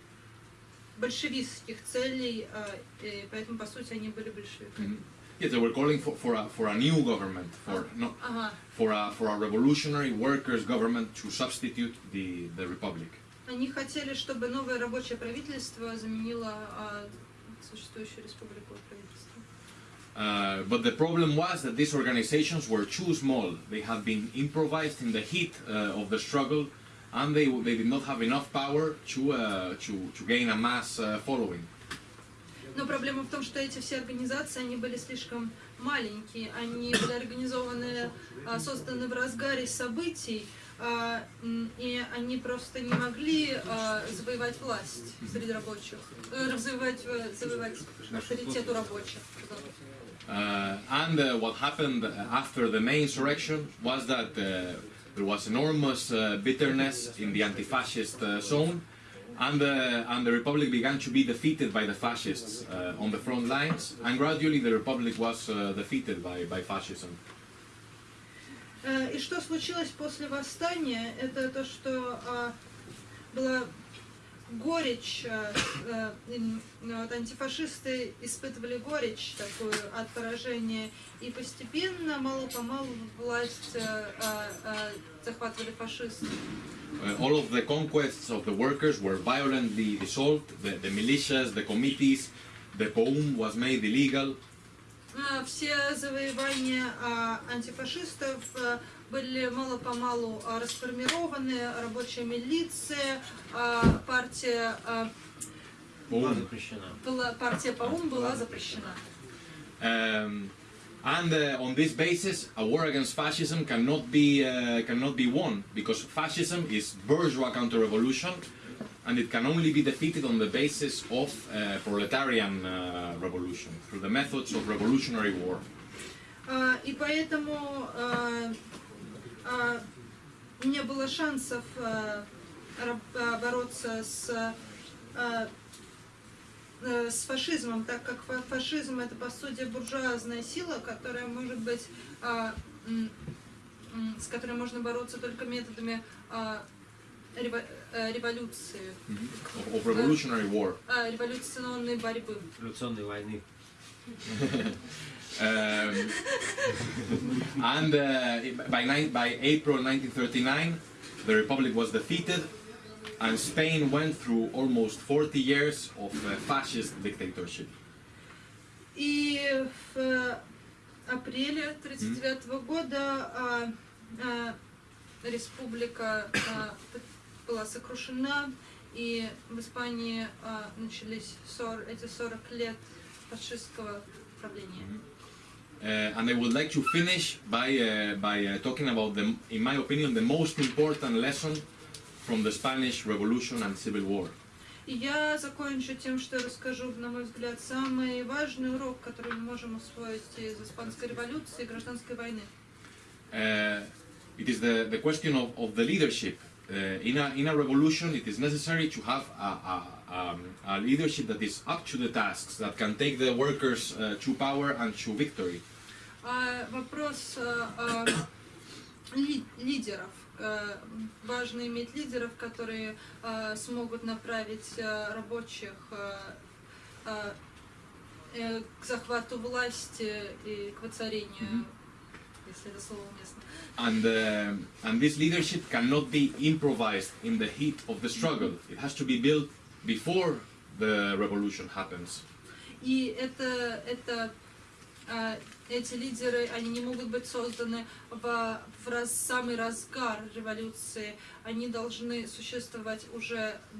большевистских целей, а, и поэтому, по сути, они были большевиками. Yes, they were calling for, for, a, for a new government, for, no, Ага. for, a, for a revolutionary workers' government to substitute the, the republic. Они хотели, чтобы новое рабочее правительство заменило а, существующую республику правительства. Uh, but the problem was that these organizations were too small. They had been improvised in the heat uh, of the struggle, and they, they did not have enough power to, uh, to, to gain a mass uh, following. Но проблема в том, что эти все организации, они были слишком маленькие, они были организованы, а, созданы в разгаре событий, и они просто не могли а, завоевать власть среди рабочих, э, завоевать, э, завоевать авторитет у рабочих. Uh, and uh, what happened after the May insurrection was that uh, there was enormous uh, bitterness in the anti-fascist uh, zone, and, uh, and the republic began to be defeated by the fascists uh, on the front lines, and gradually the republic was uh, defeated by, by fascism. Э, И что случилось после восстания, это то, что а, было горечь, э, э, вот антифашисты испытывали горечь такую от поражения, и постепенно, мало-помалу, власть захватывали фашисты. All of the conquests of the workers were violently dissolved. The, the militias, the committees, the POUM was made illegal. А, Все завоевания а, антифашистов а, были мало-помалу расформированы, рабочая милиция, партия, Была запрещена. партия ПАУМ была запрещена. Um, and uh, on this basis, a war against fascism cannot be uh, cannot be won because fascism is bourgeois counter-revolution, and it can only be defeated on the basis of uh, proletarian uh, revolution through the methods of revolutionary war. А, И поэтому а, а, не было шансов бороться с, э, с фашизмом, так как фа- фашизм это по сути буржуазная сила, которая может быть с которой можно бороться только методами революции, Of, revolutionary war. а, революционной борьбы. Революционной войны. Um, and uh, by, by April 1939, the Republic was defeated, and Spain went through almost 40 years of uh, fascist dictatorship. И в э, апреле 1939 года а, а, республика а, была сокрушена, и в Испании а, начались сор- эти 40 лет фашистского правления. Uh, and I would like to finish by, uh, by uh, talking about, the, in my opinion, the most important lesson from the Spanish Revolution and Civil War. И я закончу тем, что расскажу, на мой взгляд, самый важный урок, который мы можем усвоить из Испанской революции и гражданской войны. Uh, it is the, the question of, of the leadership. Uh, in, a, in a revolution, it is necessary to have a, a, um, a leadership that is up to the tasks, that can take the workers uh, to power and to victory. А вопрос а, а, ли- лидеров. А, Важно иметь лидеров, которые а, смогут направить а, рабочих а, а, э, к захвату власти и к воцарению, And, uh, and this leadership cannot be improvised in the heat of the struggle. It has to be built before the revolution happens. И это, это а, эти лидеры, они не могут быть созданы в, в раз, самый разгар революции. Они должны существовать уже Э,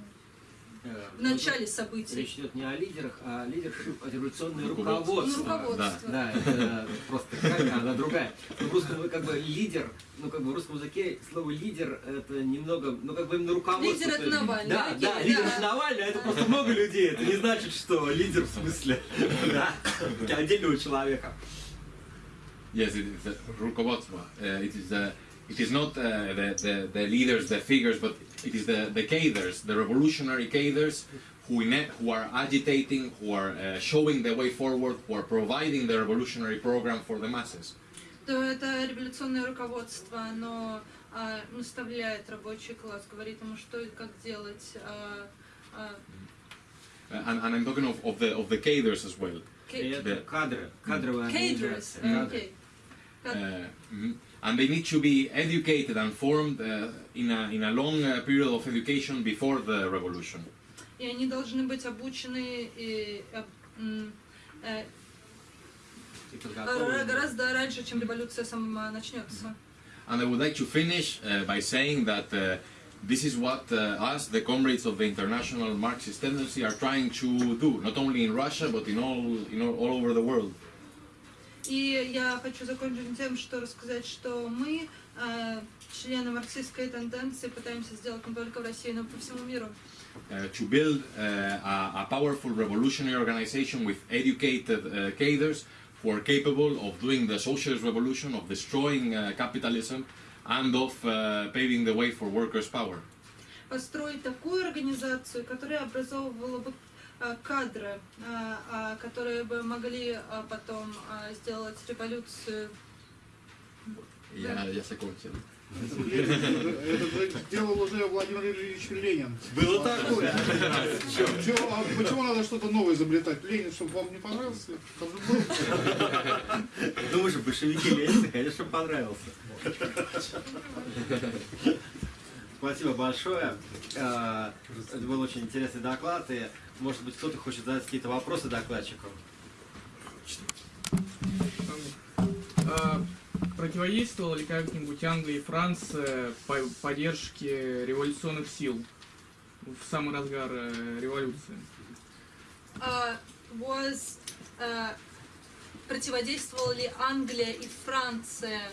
в начале событий. Речь идет не о лидерах, а о лидерах а революционное Руководство. Ну, руководство. руководство. Да, это просто какая она другая. В русском как бы лидер, ну как бы в русском языке слово лидер это немного, ну как бы именно руководство. Лидер это Навальный, Да, окей, да, лидер да. это Навальный, а это просто много людей. Это не значит, что лидер в смысле [LAUGHS] да, отдельного человека. Yes, it is the rukovodство. Uh, it is the it is not uh, the, the the leaders, the figures, but it is the the cadres, the revolutionary cadres, who in, who are agitating, who are uh, showing the way forward, who are providing the revolutionary program for the masses. То это революционное руководство, оно а, наставляет рабочий класс, говорит ему, что и как делать. а, а, Uh, and, and I'm talking of, of the of the cadres as well. И кей- это кадры, кадровая Cadres, организация. э, Кадры. окей. Кад- Uh, mhm. And they need to be educated and formed uh, in a in a long uh, period of education before the revolution. И они должны быть обучены и, э, м, э, И ра- подготовлены. гораздо раньше, чем революция сама начнется. And I would like to finish uh, by saying that uh, this is what uh, us, the comrades of the international Marxist tendency, are trying to do, not only in Russia, but in all, in all, all over the world. И я хочу закончить тем, что рассказать, что мы, э, члены марксистской тенденции, пытаемся сделать не только в России, но и по всему миру. Uh, to build uh, a, a powerful revolutionary organization with educated uh, cadres who are capable of doing the socialist revolution, of destroying uh, capitalism, and of uh, paving the way for workers' power. Построить такую организацию, которая образовывала бы э, кадры, э, а, которые бы могли а, потом сделать революцию. Ya se conocen. Это делал уже Владимир Ильич Ленин. Было такое. А почему надо что-то новое изобретать? Ленин, чтобы вам не понравился? Думаешь, большевики ленинцы, конечно, понравился. Спасибо большое. Э, Это был очень интересный доклад. И, может быть, кто-то хочет задать какие-то вопросы докладчику. А противодействовала ли как-нибудь Англия и Франция по поддержке революционных сил в самый разгар э, революции? Uh, was uh, противодействовала ли Англия и Франция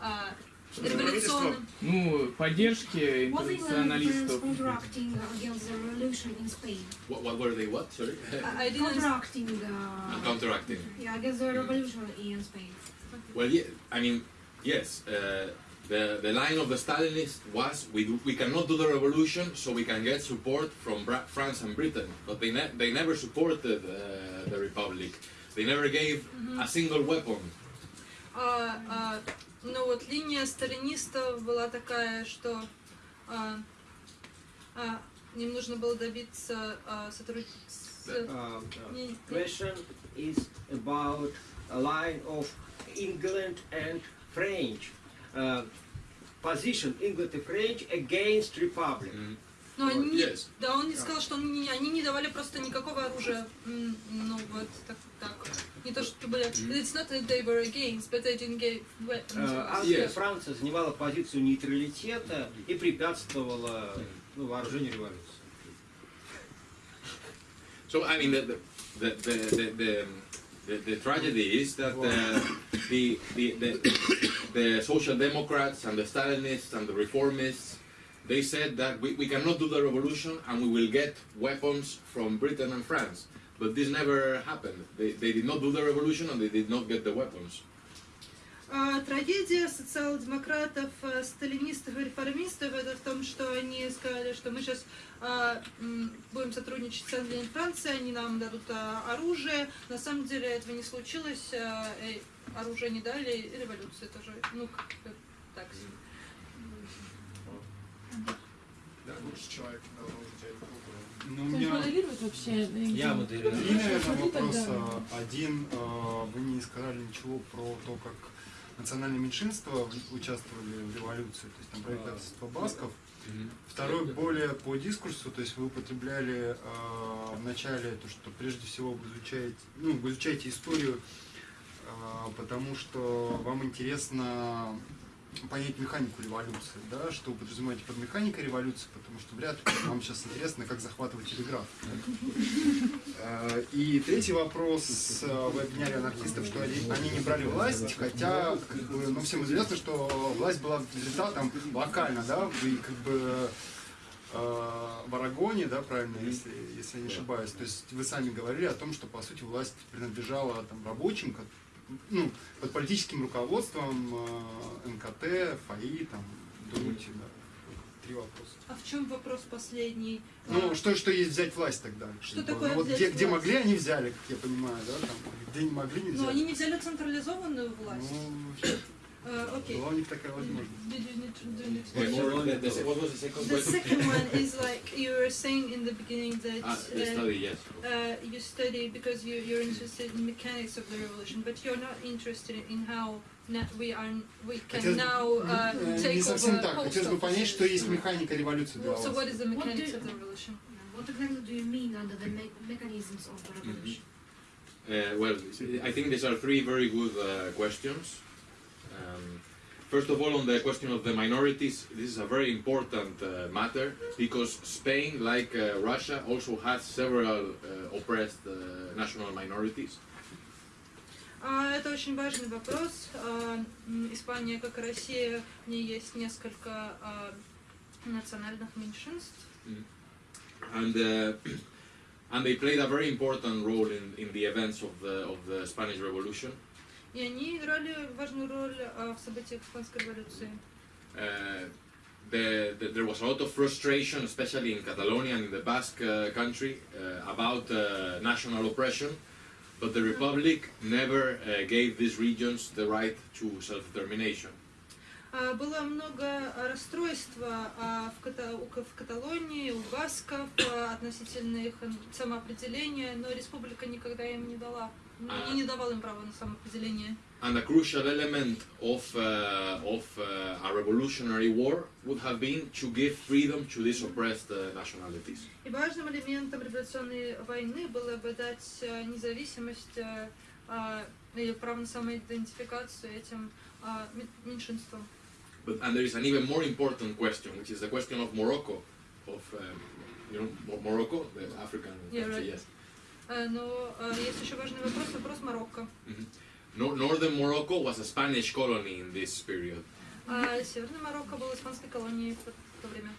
uh, революционным? Ну, поддержке Was England and France интернационалистов. counteracting against the revolution in Spain? What, what were they? What? Sorry. I [LAUGHS] I didn't. Counteracting the Counteracting. yeah against the revolution in Spain. Well, yeah, I mean, yes. Uh, the, the line of the Stalinists was we, do, we cannot do the revolution so we can get support from Bra- France and Britain. But they, ne- they never supported uh, the Republic. They never gave a single weapon. А, а, ну вот линия сталинистов была такая, что а, а, им нужно было добиться а, сотрудничества. Uh, uh, question is about a line of England and French. Uh, position England and French against Republic. Но они, не- Yes. да, он не сказал, что они, не- они не давали просто никакого оружия. Ну вот так, так. Не то, что были. It's not that they were against, but they didn't give weapons. Э, Англия, Yes. Франция занимала позицию нейтралитета и препятствовала ну, вооружению революции. So I mean, the the the the, the, the, the, the tragedy is that uh, the, the, the the social democrats and the Stalinists and the reformists they said that we, we cannot do the revolution and we will get weapons from Britain and France. But this never happened. They, they did not do the revolution and they did not get the weapons. А, трагедия социал-демократов, э, сталинистов и реформистов это в том, что они сказали, что мы сейчас будем сотрудничать с Англией и Францией, они нам дадут а, оружие. На самом деле этого не случилось, а, э, оружие не дали, и революция тоже, ну, как так себе. Лучший человек должен взять руку. Ну, у меня моделировать вообще? Я моделирую. три, наверное, Смотри тогда. вопроса. Один, э, вы не сказали ничего про то, как национальные меньшинства участвовали в революции, то есть там правительство басков. Второй более по дискурсу, то есть вы употребляли э, в начале то, что прежде всего вы изучаете, ну, вы изучаете историю, э, потому что вам интересно понять механику революции, да, что вы подразумеваете под механикой революции, потому что вряд ли вам сейчас интересно, как захватывать телеграф. Э, И третий вопрос, э, вы обвиняли анархистов, что они, не брали власть, хотя, как бы, ну, всем известно, что власть была результатом локально, да, вы как бы э, в Арагоне, да, правильно, если, если я не ошибаюсь, то есть вы сами говорили о том, что, по сути, власть принадлежала там рабочим, ну, под политическим руководством э, МКТ, ФАИ, там, думаете, да, три вопроса. А в чем вопрос последний? Ну, А, что, что есть взять власть тогда? Что такое ну, вот взять где, где власть? могли, они взяли, как я понимаю, да, там, где не могли, не взяли. Но они не взяли централизованную власть. Ну, А, Окей. была у них такая возможность. Did you need to- do you need to- Wait, more on the, the, what was the second The question? second one is like you were saying in the beginning that Ah, the uh, study, yes. uh, you study because you, you're interested in mechanics of the revolution, but you're not interested in how na- we are we can Хотелось бы- now uh, Э, take Не совсем over так. post Хотелось бы понять, offices. что есть механика революции для Well, so вас. what is the What mechanics do- of the revolution? What exactly do you mean under the me- mechanisms of the revolution? Uh, well, I think these are three very good uh, questions. Um, first of all, on the question of the minorities, this is a very important uh, matter because Spain, like uh, Russia, also has several uh, oppressed uh, national minorities. А, это очень важный вопрос. А, м, Испания, как и Россия, в ней есть несколько а, национальных меньшинств. and uh, [CLEARS THROAT] and they played a very important role in, in the events of the of the Spanish Revolution. И они играли важную роль а, в событиях Испанской революции. Uh, the, the, there was a lot of frustration, especially in Catalonia and in the Basque uh, country, uh, about uh, national oppression. But the Republic never uh, gave these regions the right to self-determination. А, Было много а, расстройства а, в, Ката- в Каталонии, у басков а, относительно их самоопределения, но республика никогда им не дала, ну, А. и не давала им права на самоопределение. And a crucial element of, uh, of uh, a revolutionary war would have been to give freedom to these oppressed uh, nationalities. И важным элементом революционной войны было бы дать э, независимость э, а, или право на самоидентификацию этим а, ме- меньшинствам. But, and there is an even more important question, which is the question of Morocco, of um, you know Mo- Morocco, the African Yeah, country, right. yes. Э, Но э, есть еще важный вопрос, вопрос Марокко. No, northern Morocco was a Spanish colony in this period, А Северный Марокко был испанской колонией в то- в то время.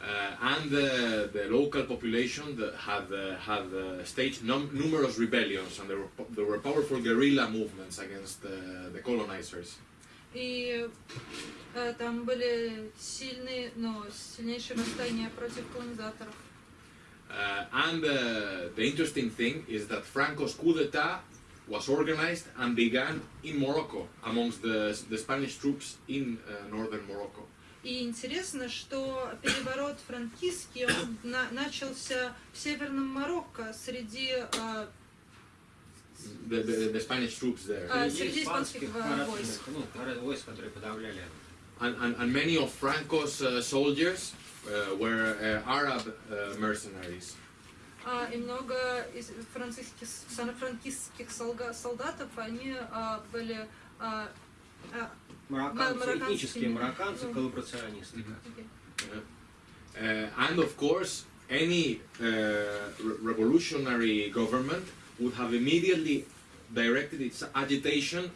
uh, and the, the local population that had uh, had uh, staged num- numerous rebellions, and there were, po- there were powerful guerrilla movements against uh, the colonizers. И э, там были сильные, но сильнейшие восстания против колонизаторов. Uh, and uh, the interesting thing is that Franco's coup d'etat was organized and began in Morocco amongst the, the Spanish troops in uh, northern Morocco. И интересно, что переворот франкистский он на- начался в Северном Марокко среди э, The, the, the Spanish troops there. А, Среди среди испанских, испанских э, парадных, войск. ну, парад- войск, которые подавляли. And, and, and many of Franco's uh, soldiers uh, were uh, Arab uh, mercenaries. А, и много из французских, франкистских солга- солдатов, они а, были а, а, Марокканцы, марокканскими. этнические марокканцы, Ну. коллаборационисты. окей. Uh, and of course, any uh, re- revolutionary government would have immediately directed its agitation uh, o-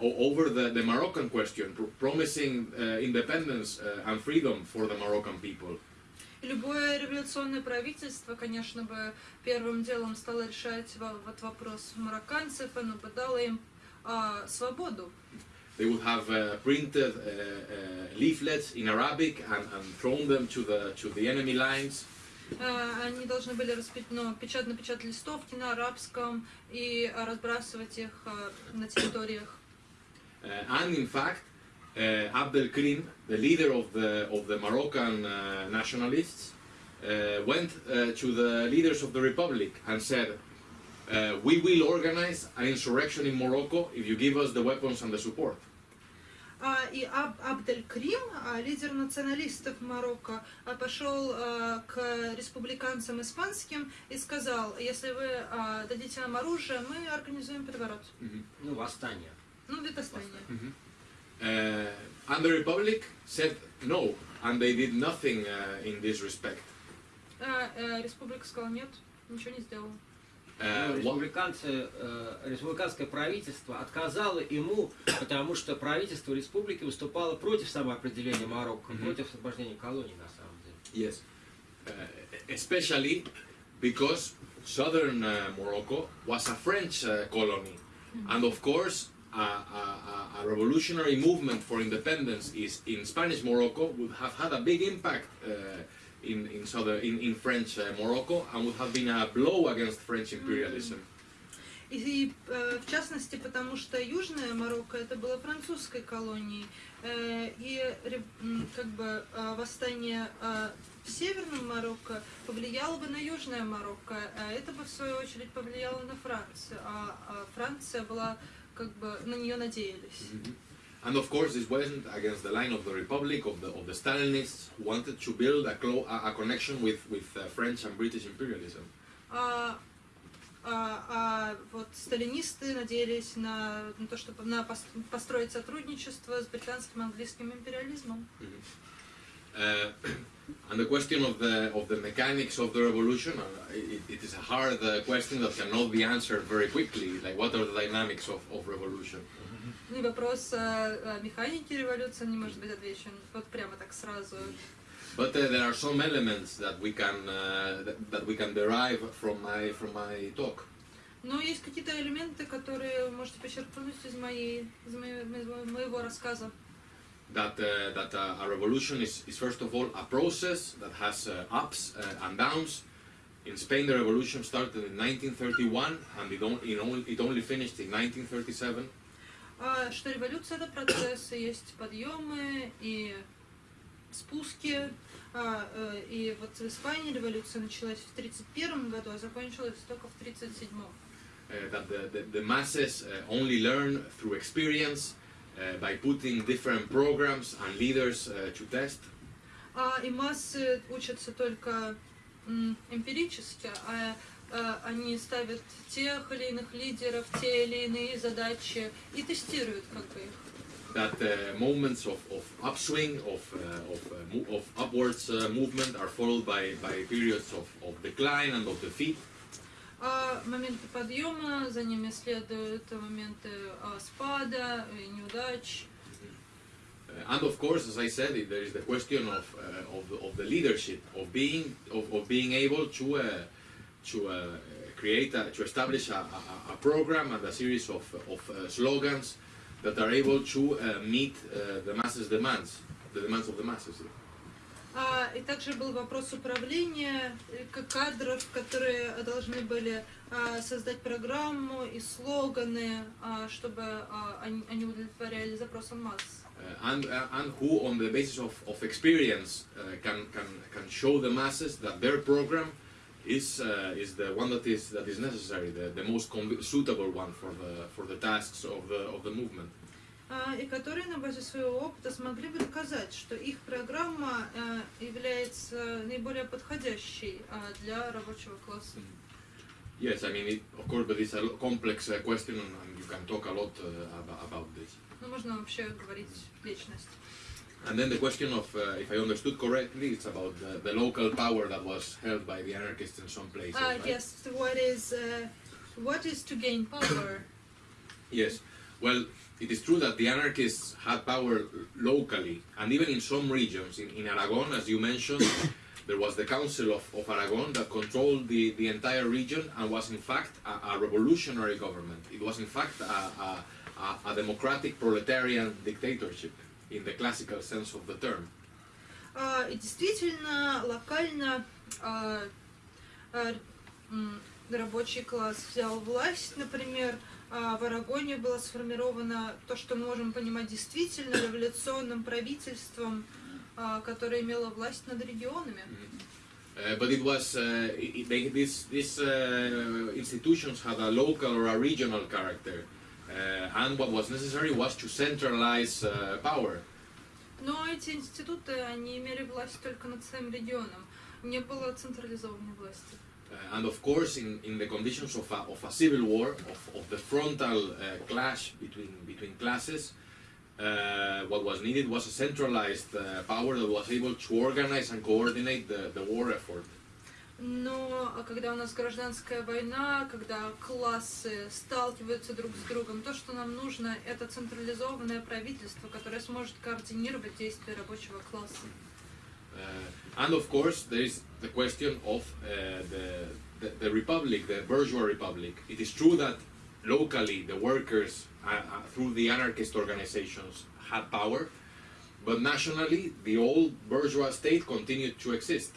over the, the Moroccan question, pr- promising uh, independence uh, and freedom for the Moroccan people. И Любое революционное правительство, конечно бы, первым делом стало решать во- вот вопрос марокканцев, оно бы дало им а, свободу. They would have uh, printed uh, uh, leaflets in Arabic and, and thrown them to the, to the enemy lines. А, Они должны были распи- ну, печатно печатать листовки на арабском и а, разбрасывать их а, на территориях. Uh, and in fact, uh, Abdel Krim, the leader of the, of the Moroccan uh, nationalists, uh, went uh, to the leaders of the republic and said, uh, We will organize an insurrection in Morocco if you give us the weapons and the support. А, и Аб- Абдель Крим, а, лидер националистов Марокко, а, пошел к республиканцам испанским и сказал, если вы дадите нам оружие, мы организуем переворот. Ну, восстание. Ну, восстание. Uh, and the republic said no, and they did nothing uh, in this respect. Э, республика сказала, нет, ничего не сделала. Ну, Uh, what, республиканцы, э, республиканское правительство отказало ему, потому что правительство республики выступало против самоопределения Марокко, Мгм. против освобождения колоний на самом деле. Yes, uh, especially because southern uh, Morocco was a French uh, colony, and of course, a, a, a- a revolutionary movement for independence is in Spanish Morocco would have had a big impact uh, in in southern in, in French uh, Morocco and would have been a blow against French imperialism. И, и, э, в частности, потому что Южная Марокко это было французской колонией, Э, и как бы э, восстание в Северном Марокко повлияло бы на Южное Марокко, а это бы в свою очередь повлияло на Францию, а, а Франция была как бы на нее надеялись. And of course, this wasn't against the line of the Republic, of the, of the Stalinists, who wanted to build a, clo- a, a connection with, with uh, French and British imperialism. А, а- а вот сталинисты надеялись на, на то, чтобы на пос- построить сотрудничество с британским и английским империализмом. Uh, [CLEARS THROAT] and the question of the, of the mechanics of the revolution, uh, it, it is a hard uh, question that cannot be answered very quickly. Like, what are the dynamics of, of revolution? Ну и вопрос о, механике революции не может быть отвечен вот прямо так сразу. But uh, there are some elements that we can, uh, that, that we can derive from my, from my talk. Но есть какие-то элементы, которые можете почерпнуть из, моей, из моего, моего- рассказа. that uh, that uh, a revolution is, is first of all a process that has uh, ups uh, and downs. In Spain, the revolution started in 1931 and it, only, it only finished in 1937. А, что революция это процесс, и есть подъемы и спуски. А, э, и вот в Испании революция началась в 1931 году, а закончилась только в 1937. Uh, that the, the, the masses uh, only learn through experience uh, by putting different programs and leaders uh, to test. А, и массы учатся только эмпирически, а, они ставят тех или иных лидеров, те или иные задачи и тестируют как бы их. That uh, moments of, of upswing, of, uh, of, uh, of upwards uh, movement are followed by, by periods of, of decline and of defeat. А моменты подъема, за ними следуют моменты а, спада и неудач. Uh, and of course, as I said, there is the question of, uh, of, the, of the leadership, of being, of, of being able to, uh, to uh, create, a, to establish a, a, a program and a series of, of uh, slogans that are able to uh, meet uh, the masses' demands, the demands of the masses. А, и также был вопрос управления, э, к- кадров, которые должны были а, создать программу и слоганы, а, чтобы а, они, они удовлетворяли запросам масс. Uh, and, uh, and who, on the basis of, of experience, uh, can, can, can show the masses that their program is, uh, is the one that is, that is necessary, the, the most suitable one for the, for the tasks of the, of the movement. А, и которые на базе своего опыта смогли бы доказать, что их программа а, является наиболее подходящей а, для рабочего класса. Yes, I mean, it, of course, but it's a complex uh, question and, you can talk a lot uh, about, about this. Ну, можно вообще говорить вечность. And then the question of, uh, if I understood correctly, it's about the, the local power that was held by the anarchists in some places. Uh, right? yes, what is uh, what is to gain power? [COUGHS] Yes. Well, it is true that the anarchists had power locally, and even in some regions. In, in Aragon, as you mentioned, [COUGHS] there was the Council of, of Aragon that controlled the, the entire region and was, in fact, a, a revolutionary government. It was, in fact, a, a, a democratic proletarian dictatorship in the classical sense of the term. А, и действительно, локально а, а, рабочий класс взял власть, например, в Арагоне было сформировано то, что мы можем понимать действительно революционным правительством, которое имело власть над регионами. Uh, but it was uh, it, they, this, uh, institutions had a local or a regional character, uh, and what was necessary was to centralize uh, power. Но эти институты, они имели власть только над своим регионом. Не было централизованной власти. Uh, and of course, in, in the conditions of a, of a civil war, of, of the frontal uh, clash between, between classes, uh, what was needed was a centralized uh, power that was able to organize and coordinate the, the war effort. Но а когда у нас гражданская война, когда классы сталкиваются друг с другом, то, что нам нужно, это централизованное правительство, которое сможет координировать действия рабочего класса. Uh, and of course, there is the question of uh, the, the, the republic, the bourgeois republic. It is true that locally the workers, uh, uh, through the anarchist organizations, had power, but nationally the old bourgeois state continued to exist.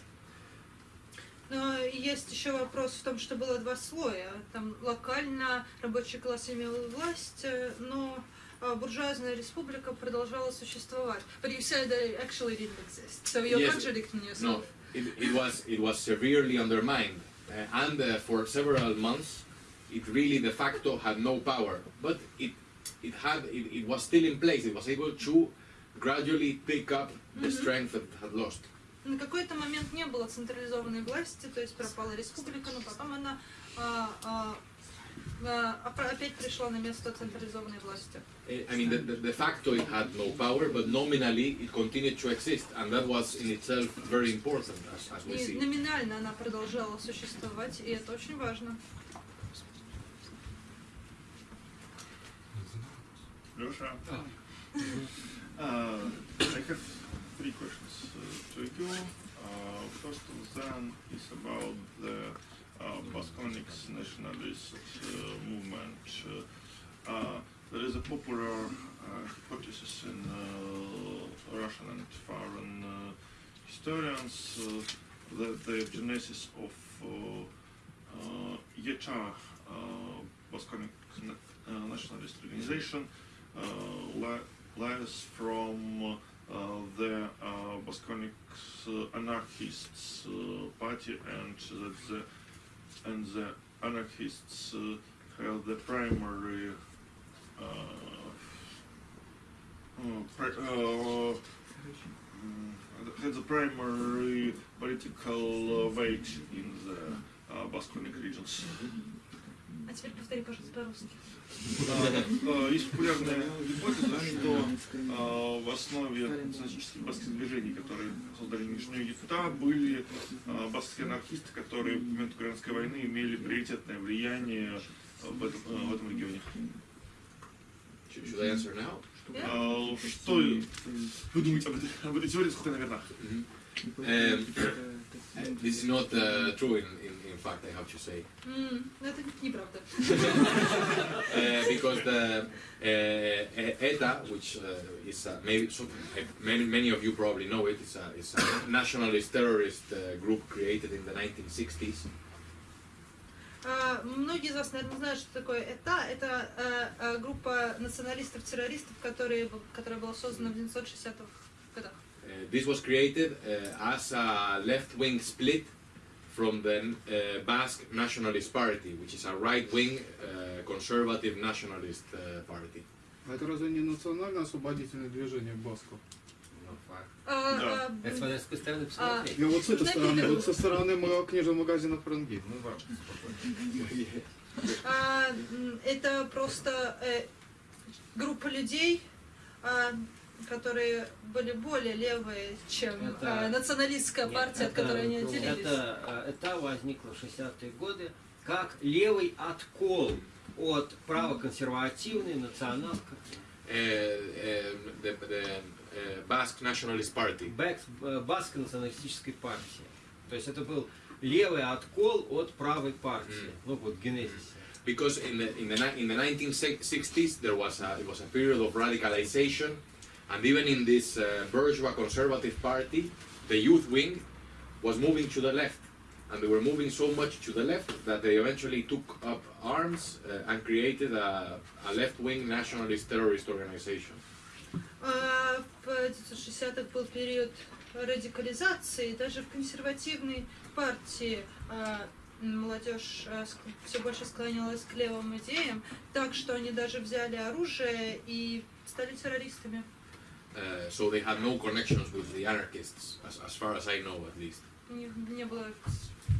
Но есть еще вопрос в том, что было два слоя. Там локально рабочий класс имел власть, э, но а, буржуазная республика продолжала существовать. But you said that it actually didn't exist, so you're Yes. contradicting No, yourself. it, it was it was severely undermined, uh, and uh, for several months, it really de facto had no power. But it it had it, it was still in place. It was able to gradually pick up the strength that it had lost. На какой-то момент не было централизованной власти, то есть пропала республика, но потом она а, а, а, опять пришла на место централизованной власти. I I mean, the, the, de facto it had no power, but nominally it continued to exist, and that was in itself very important, as, as we И see. номинально она продолжала существовать, и это очень важно. Losha. Uh, I have three questions Uh, first of them is about the Basconics nationalist movement. There is a popular hypothesis in Russian and foreign historians that the genesis of uh, uh, YECHA, uh, uh, nationalist organization, uh, li- lies from the uh, Bosconics uh, anarchists uh, party and that the and the anarchists uh, have the primary uh, uh, uh, mm, had the primary political uh, weight in the uh, Bosconic regions. А теперь повтори, пожалуйста, по-русски. А, Есть популярная гипотеза, что а, в основе националистических баскских движений, которые создали нынешнюю ЕТА, были а, баскские анархисты, которые в момент Украинской войны имели приоритетное влияние в этом, в этом регионе. Что вы думаете об этой, об этой теории, сколько она верна? Um, this is not uh, true in, in, in fact, I have to say. М, ну, [LAUGHS] Это неправда. Uh, because the uh, ETA, which uh, is uh, maybe some, uh, many, many of you probably know it, it's a, it's a nationalist terrorist uh, group created in the 1960s. А, Многие из вас, наверное, знают, что такое ЭТА. Это э, э, группа националистов-террористов, которые, б- которая была создана в 1960-х годах. Uh, this was created uh, as a left-wing split from the uh, Basque Nationalist Party, which is a right-wing uh, conservative nationalist uh, party. А это разве не национально-освободительное движение басков? А, Да. а, Это смотря с какой стороны посмотреть. Я вот с этой Знаете, стороны, это- вот со стороны ма- книжного магазина Франгель. Ну, вам спокойно. а, м, Это просто э, группа людей, а, которые были более левые, чем Это- а, националистская Нет, партия, от это- которой они отделились. Это, э, это возникло в 60-е годы как левый откол от правоконсервативной национал the the uh, Basque Nationalist Party. Э, Баскской националистической партии. То есть это был левый откол от правой партии. Мгм. Ну вот, генезис. because in the in the in the 1960s there was a it was a period of radicalization, and even in this uh, bourgeois conservative party, the youth wing was moving to the left, and they were moving so much to the left that they eventually took up arms uh, and created a, a left-wing nationalist terrorist organization. А, В 1960-х был период радикализации, даже в консервативной партии а, молодежь все больше склонялась к левым идеям, так что они даже взяли оружие и стали террористами. Uh, so they had no connections with the anarchists, as, as far as I know, at least. Не, не было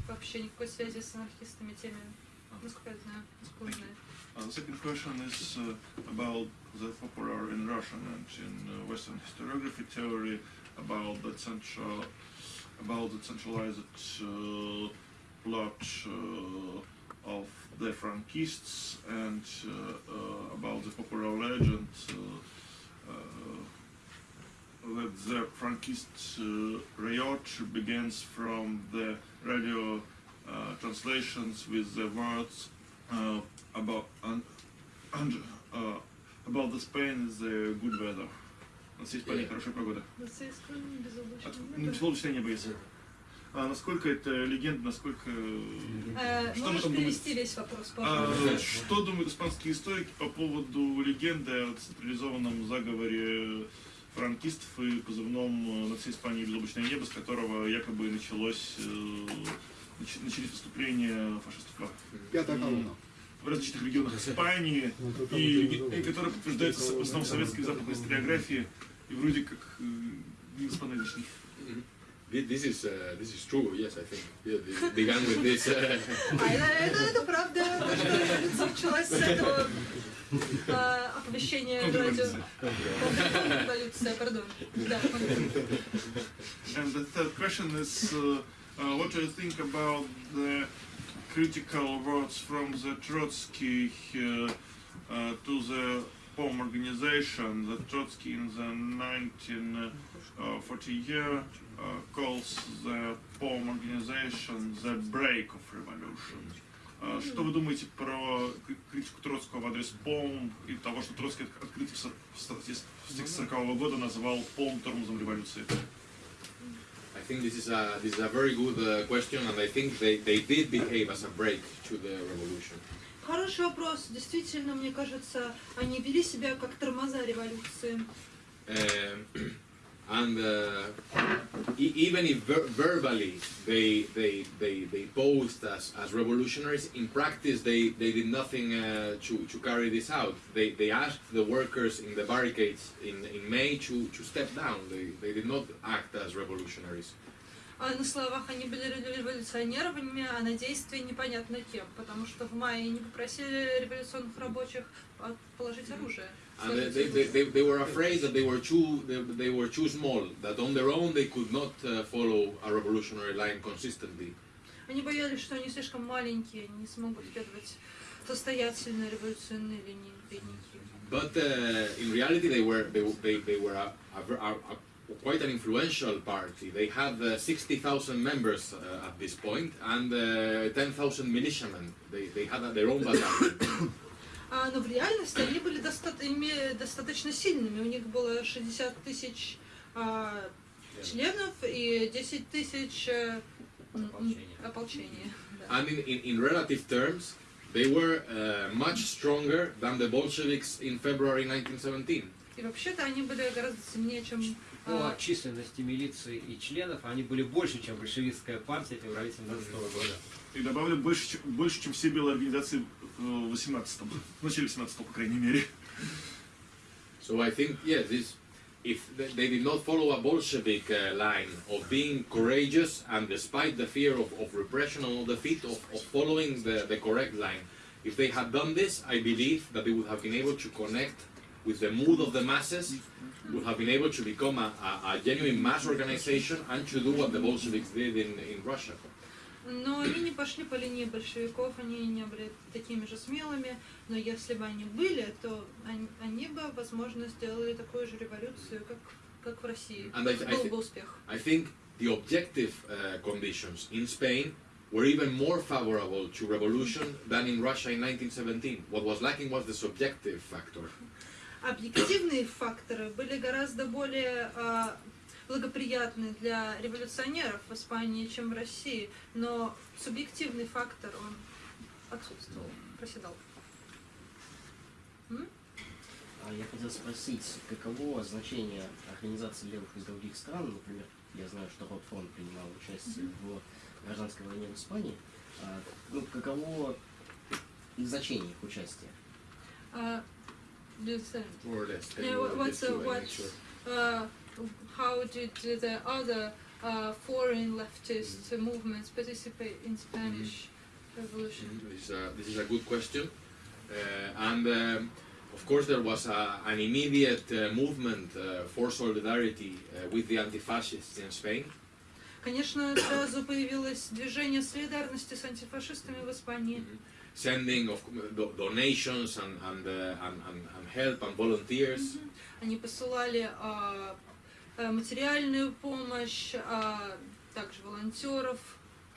вообще никакой связи с анархистами, теми, насколько я знаю, насколько я знаю. Uh, the second question is uh, about the popular in Russian and in uh, Western historiography theory about the central, about the centralized uh, plot uh, of the Frankists and uh, uh, about the popular legend uh, uh, that the Frankist uh, riot begins from the radio uh, translations with the words uh, about and, and uh, about the Spain is the good weather. Есть Испании Yeah. хорошая погода. Безоблачное небо. ну, безоблачное небо есть. А насколько это легенда, насколько... Э, Что Можешь перевести весь вопрос, А, пожалуйста? что думают испанские историки по поводу легенды о централизованном заговоре франкистов и позывном э, на всей Испании безоблачное небо, с которого якобы началось, э, нач- начались выступления фашистов Пятая колонна. в различных регионах Испании, и, и которые подтверждаются в основном советской и западной историографии, и вроде как э, не. Thi- This is uh, this is true. Yes, I think yeah, this began with this. Это, правда, то, что революция началась с этого а, оповещения радио. Контрреволюция, пардон. Да, контрреволюция. And the third question is, uh, uh, what do you think about the critical words from the Trotsky uh, uh, to the POM organization? The Trotsky in the 1940 year uh, calls the POM organization the break of revolution. Uh, Что вы думаете про кри- критику Троцкого в адрес ПОМ и того, что Троцкий открытие в 1940 года называл ПОМ тормозом революции? I think this is a this is a very good uh, question, and I think they, they did behave as a break to the revolution. Хороший вопрос. Действительно, мне кажется, они вели себя как тормоза революции. Um, and uh, e- even if ver- verbally they, they, they, they posed as, as revolutionaries, in practice they, they did nothing uh, to, to carry this out. They, they asked the workers in the barricades in, in May to, to step down. They, they did not act as revolutionaries. А на словах они были революционерами, а на действии непонятно кем, потому что в мае они попросили революционных рабочих от- положить оружие. And they, сложить they, they, оружие. they, they were afraid that they were too they, they were too small, that on their own they could not uh, follow a revolutionary line consistently. Они боялись, что они слишком маленькие, они не смогут следовать состоятельной революционной линии бедненькие. But uh, in reality, they were they, they, they were a, a, ver- a, a, quite an influential party. They had uh, 60,000 members uh, at this point and uh, 10,000 militiamen. They, they had their own battalion. [COUGHS] А, но в реальности они были достаточно сильными. У них было 60 тысяч а, членов и 10 тысяч э, ополчения. да. and in, in, in relative terms, they were uh, much stronger than the Bolsheviks in February 1917. И вообще-то они были гораздо сильнее, чем По а, численности милиции и членов они были больше, чем большевистская партия в феврале 17 года. И добавлю больше, чем- больше, чем все белые организации в 18-м, [LAUGHS] в начале 18 по крайней мере. So I think, yes, this, if th- they did not follow a Bolshevik uh, line of being courageous and despite the fear of, of repression and all the defeat of, of following the, the correct line, if they had done this, I believe that they would have been able to connect with the mood of the masses, would have been able to become a, a, a genuine mass organization and to do what the Bolsheviks did in, in Russia. Но они не пошли по линии большевиков, они не были такими же смелыми, но если бы они были, то они, они бы, возможно, сделали такую же революцию, как, как в России. And I- I Был бы успех. I think the objective uh, conditions in Spain were even more favorable to revolution than in Russia in 1917. What was lacking was the subjective factor. Объективные факторы были гораздо более а, благоприятны для революционеров в Испании, чем в России, но субъективный фактор, он отсутствовал, проседал. А Я хотел спросить, каково значение организации левых из других стран, например, я знаю, что Ротфронт принимал участие в гражданской войне в Испании, А, ну, каково значение их участия? А, без- More or less. Can Yeah, you what- what's just the- do what's- sure? uh, how did the other uh, foreign leftist movements participate in Spanish Revolution? This is a, this is a good question. Uh, and um, of course, there was a, an immediate uh, movement uh, for solidarity uh, with the anti fascists in Spain. Конечно, сразу [COUGHS] появилось движение солидарности с антифашистами в Испании. Sending of do- donations and, and, uh, and, and, and help and volunteers. Они посылали а, а, материальную помощь, а, также волонтеров.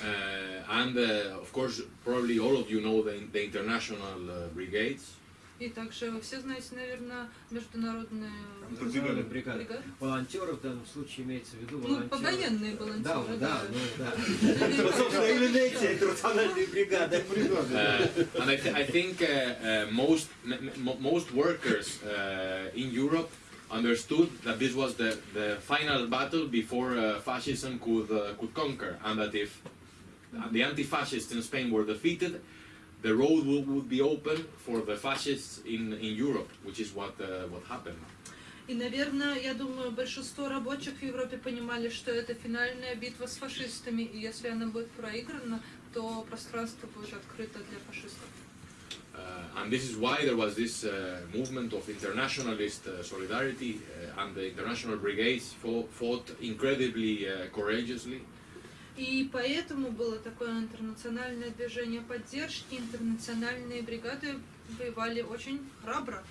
Uh, and uh, of course, probably all of you know the, the international uh, brigades. И также вы все знаете, наверное, международные Бригады. бригады. Волонтеров в данном случае имеется в виду Ну, волонтеры. повоенные Да, волонтеры, да, да. ну да. [LAUGHS] Собственно, именно эти интернациональные бригады. Uh, and I, th- I think uh, uh, most m- m- most workers uh, in Europe understood that this was the, the final battle before uh, fascism could uh, could conquer, and that if the anti-fascists in Spain were defeated, the road would, would be open for the fascists in, in Europe, which is what uh, what happened. И, наверное, я думаю, большинство рабочих в Европе понимали, что это финальная битва с фашистами, и если она будет проиграна, то пространство будет открыто для фашистов. Uh, and this is why there was this uh, movement of internationalist uh, solidarity, uh, and the international brigades fought, fought incredibly uh, courageously. И поэтому было такое интернациональное движение поддержки, интернациональные бригады воевали очень храбро.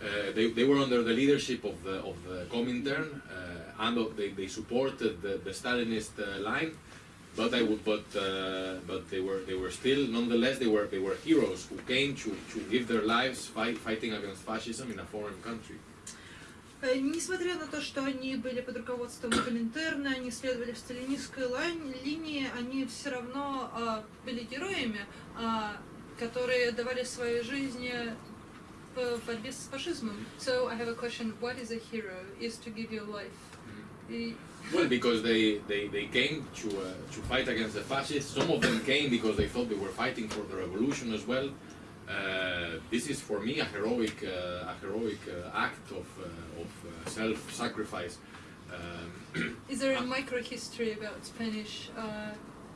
Uh, they, they were under the leadership of the, of the Comintern, uh, and of- they, they supported the, the Stalinist uh, line. But I would, but uh, but they were they were still nonetheless they were they were heroes who came to, to give their lives fight, fighting against fascism in a foreign country. Э, Несмотря на то, что они были под руководством Коминтерна, они следовали в сталинистской линии, они все равно а, были героями, а, которые давали свои жизни в борьбе с фашизмом. So I have a question. What is a hero? Is to give your life. Well, because they, they, they came to, uh, to fight against the fascists. Some of them came because they thought they were fighting for the revolution as well. Uh, this is for me a heroic, uh, a heroic uh, act of, uh, of uh, self-sacrifice. Um, Is there a [COUGHS] micro-history about Spanish? Uh,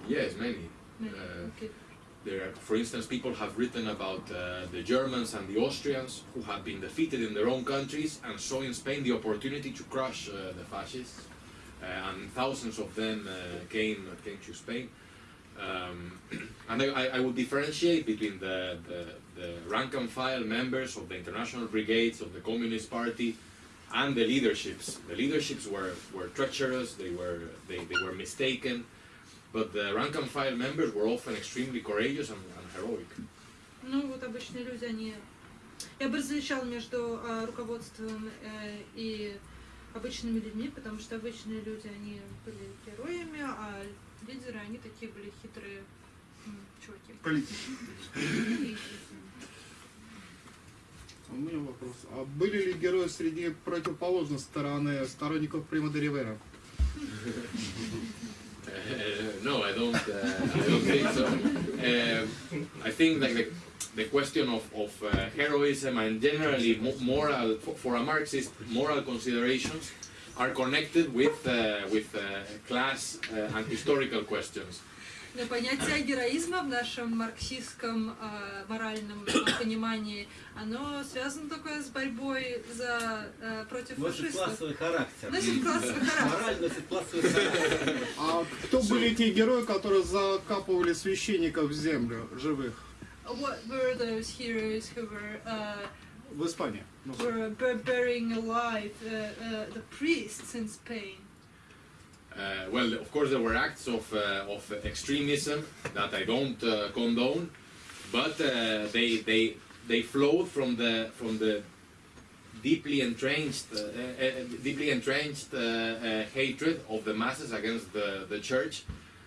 yes, many. Uh, okay. There, are- for instance, people have written about uh, the Germans and the Austrians who have been defeated in their own countries and saw in Spain the opportunity to crush uh, the fascists. Uh, and thousands of them uh, came came to Spain. Um, [CLEARS THROAT] and I, I- I would differentiate between the, the, the rank and file members of the international brigades of the Communist Party and the leaderships. The leaderships were, were treacherous, they were, they, they were mistaken, but the rank and file members were often extremely courageous and, and heroic. Ну, вот обычные люди, они... Я бы различал между э, руководством э, и обычными людьми, потому что обычные люди, они были героями, а лидеры, они такие были хитрые чуваки. Политики. У меня вопрос. А были ли герои среди противоположной стороны сторонников Прима де Ривера? Uh, [LAUGHS] no, I don't. Uh, I don't think so. Uh, I think like the, the question of, of uh, heroism and generally mo- moral for, a Marxist moral considerations are connected with uh, with uh, class uh, and historical questions. Но понятие героизма в нашем марксистском э, моральном понимании, оно связано только с борьбой за, э, против Носит фашистов. классовый характер. Носит классовый характер. Мораль носит классовый характер. А кто были те герои, которые закапывали священников в землю, живых, what were those heroes who were uh, Spain, were burying alive uh, uh, the priests in Spain? Uh, well, of course, there were acts of uh, of extremism that I don't condone, but they they they flowed from the from the deeply entrenched, uh, uh, deeply entrenched uh, hatred of the masses against the, the church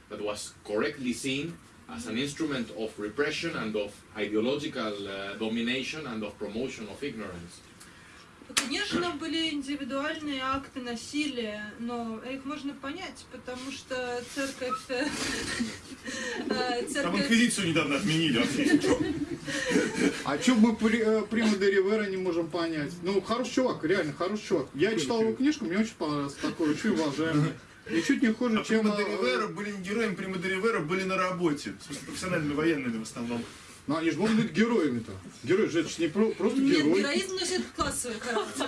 that was correctly seen as an instrument of repression and of ideological uh, domination and of promotion of ignorance. Конечно, были индивидуальные акты насилия, но их можно понять, потому что церковь... э, э, Там инквизицию недавно отменили? А что мы при, э, Прима де Ривера не можем понять? Ну, хороший чувак, реально хороший чувак. Я читал его книжку, мне очень понравился такой, очень уважаемый. Ничуть не хуже, А чем... Прима де э, Ривера были не героями, Прима де Ривера были на работе. В смысле, профессиональными военными в основном. Ну, они же могут быть героями-то. Герой же это ж не про- просто Нет, герой. героизм носит классовый характер.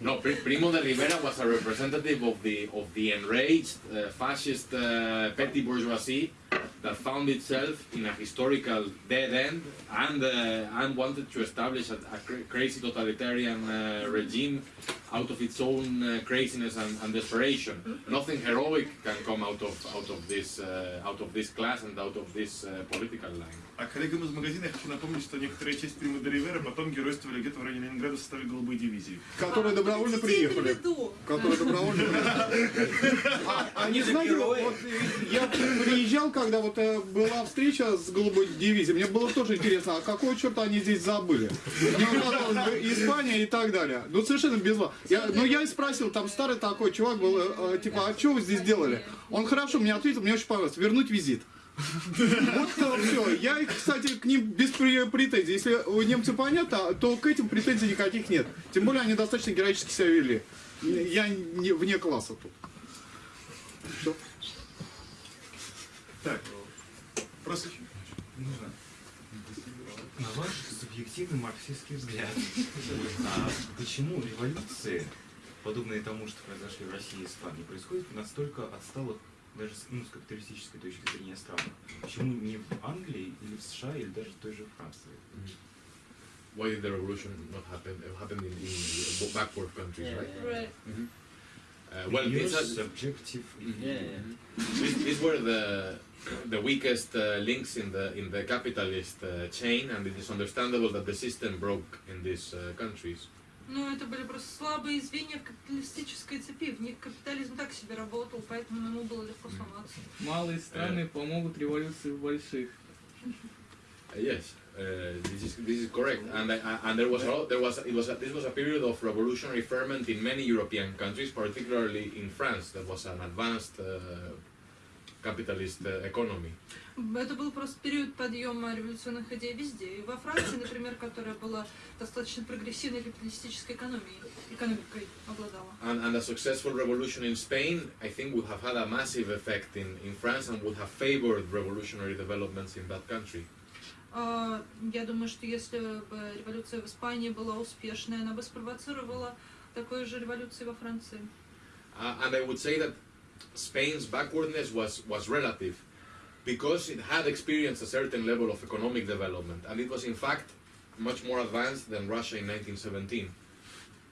No, Pri- Primo de Rivera was a representative of the of the enraged uh, fascist uh, petty bourgeoisie that found itself in a historical dead end and uh, and wanted to establish a, a cra- crazy totalitarian uh, regime out of its own uh, craziness and, and desperation. Nothing heroic can come out of out of this uh, out of this class and out of this uh, political line. А коллегам из магазина я хочу напомнить, что некоторая часть Прима де Ривера потом геройствовали где-то в районе Ленинграда в составе голубой дивизии. Которые добровольно приехали. Веду. Которые добровольно приехали. [LAUGHS] А, а не знаете, вот э, я приезжал, когда вот э, была встреча с голубой дивизией, мне было тоже интересно, а какого черта они здесь забыли? Ну, казалось бы, Испания и так далее. Ну, совершенно без вас. Я, ну, я и спросил, там старый такой чувак был, э, э, типа, а что вы здесь делали? Он хорошо мне ответил, мне очень понравилось, вернуть визит. Вот все. Я, кстати, к ним без пре- претензий. Если у немцев понятно, то к этим претензий никаких нет. Тем более они достаточно героически себя вели. Я не, вне класса тут. Всё. Так, просто На ваш субъективный марксистский взгляд, а почему революции, подобные тому, что произошли в России и Испании, происходят в настолько отсталых, даже с, ну, с капиталистической точки зрения странах? Почему не в Англии или в США или даже в той же Франции? Why did the revolution not happen? It happened in, in backward countries, right? Right. Uh, well, Your it's subjective Yeah, yeah. These, these were the the weakest uh, links in the in the capitalist uh, chain, and it is understandable that the system broke in these uh, countries. Ну, это были просто слабые звенья в капиталистической цепи. В них капитализм так себе работал, поэтому ему было легко сломаться. Малые страны помогут революции в больших. Yes, uh, this is this is correct, and I- and there was a lot, there was it was a, this was a period of revolutionary ferment in many European countries, particularly in France. That was an advanced uh, capitalist uh, economy. Это был просто период подъема революционных идей везде. И во Франции, например, которая была достаточно прогрессивной капиталистической экономией, экономикой обладала. And, and a successful revolution in Spain, I think, would have had a massive effect in, in France and would have favored revolutionary developments in that country. А, Я думаю, что если бы революция в Испании была успешной, она бы спровоцировала такую же революцию во Франции. Uh, and I would say that Spain's backwardness was, was relative because it had experienced a certain level of economic development and it was in fact much more advanced than Russia in 1917.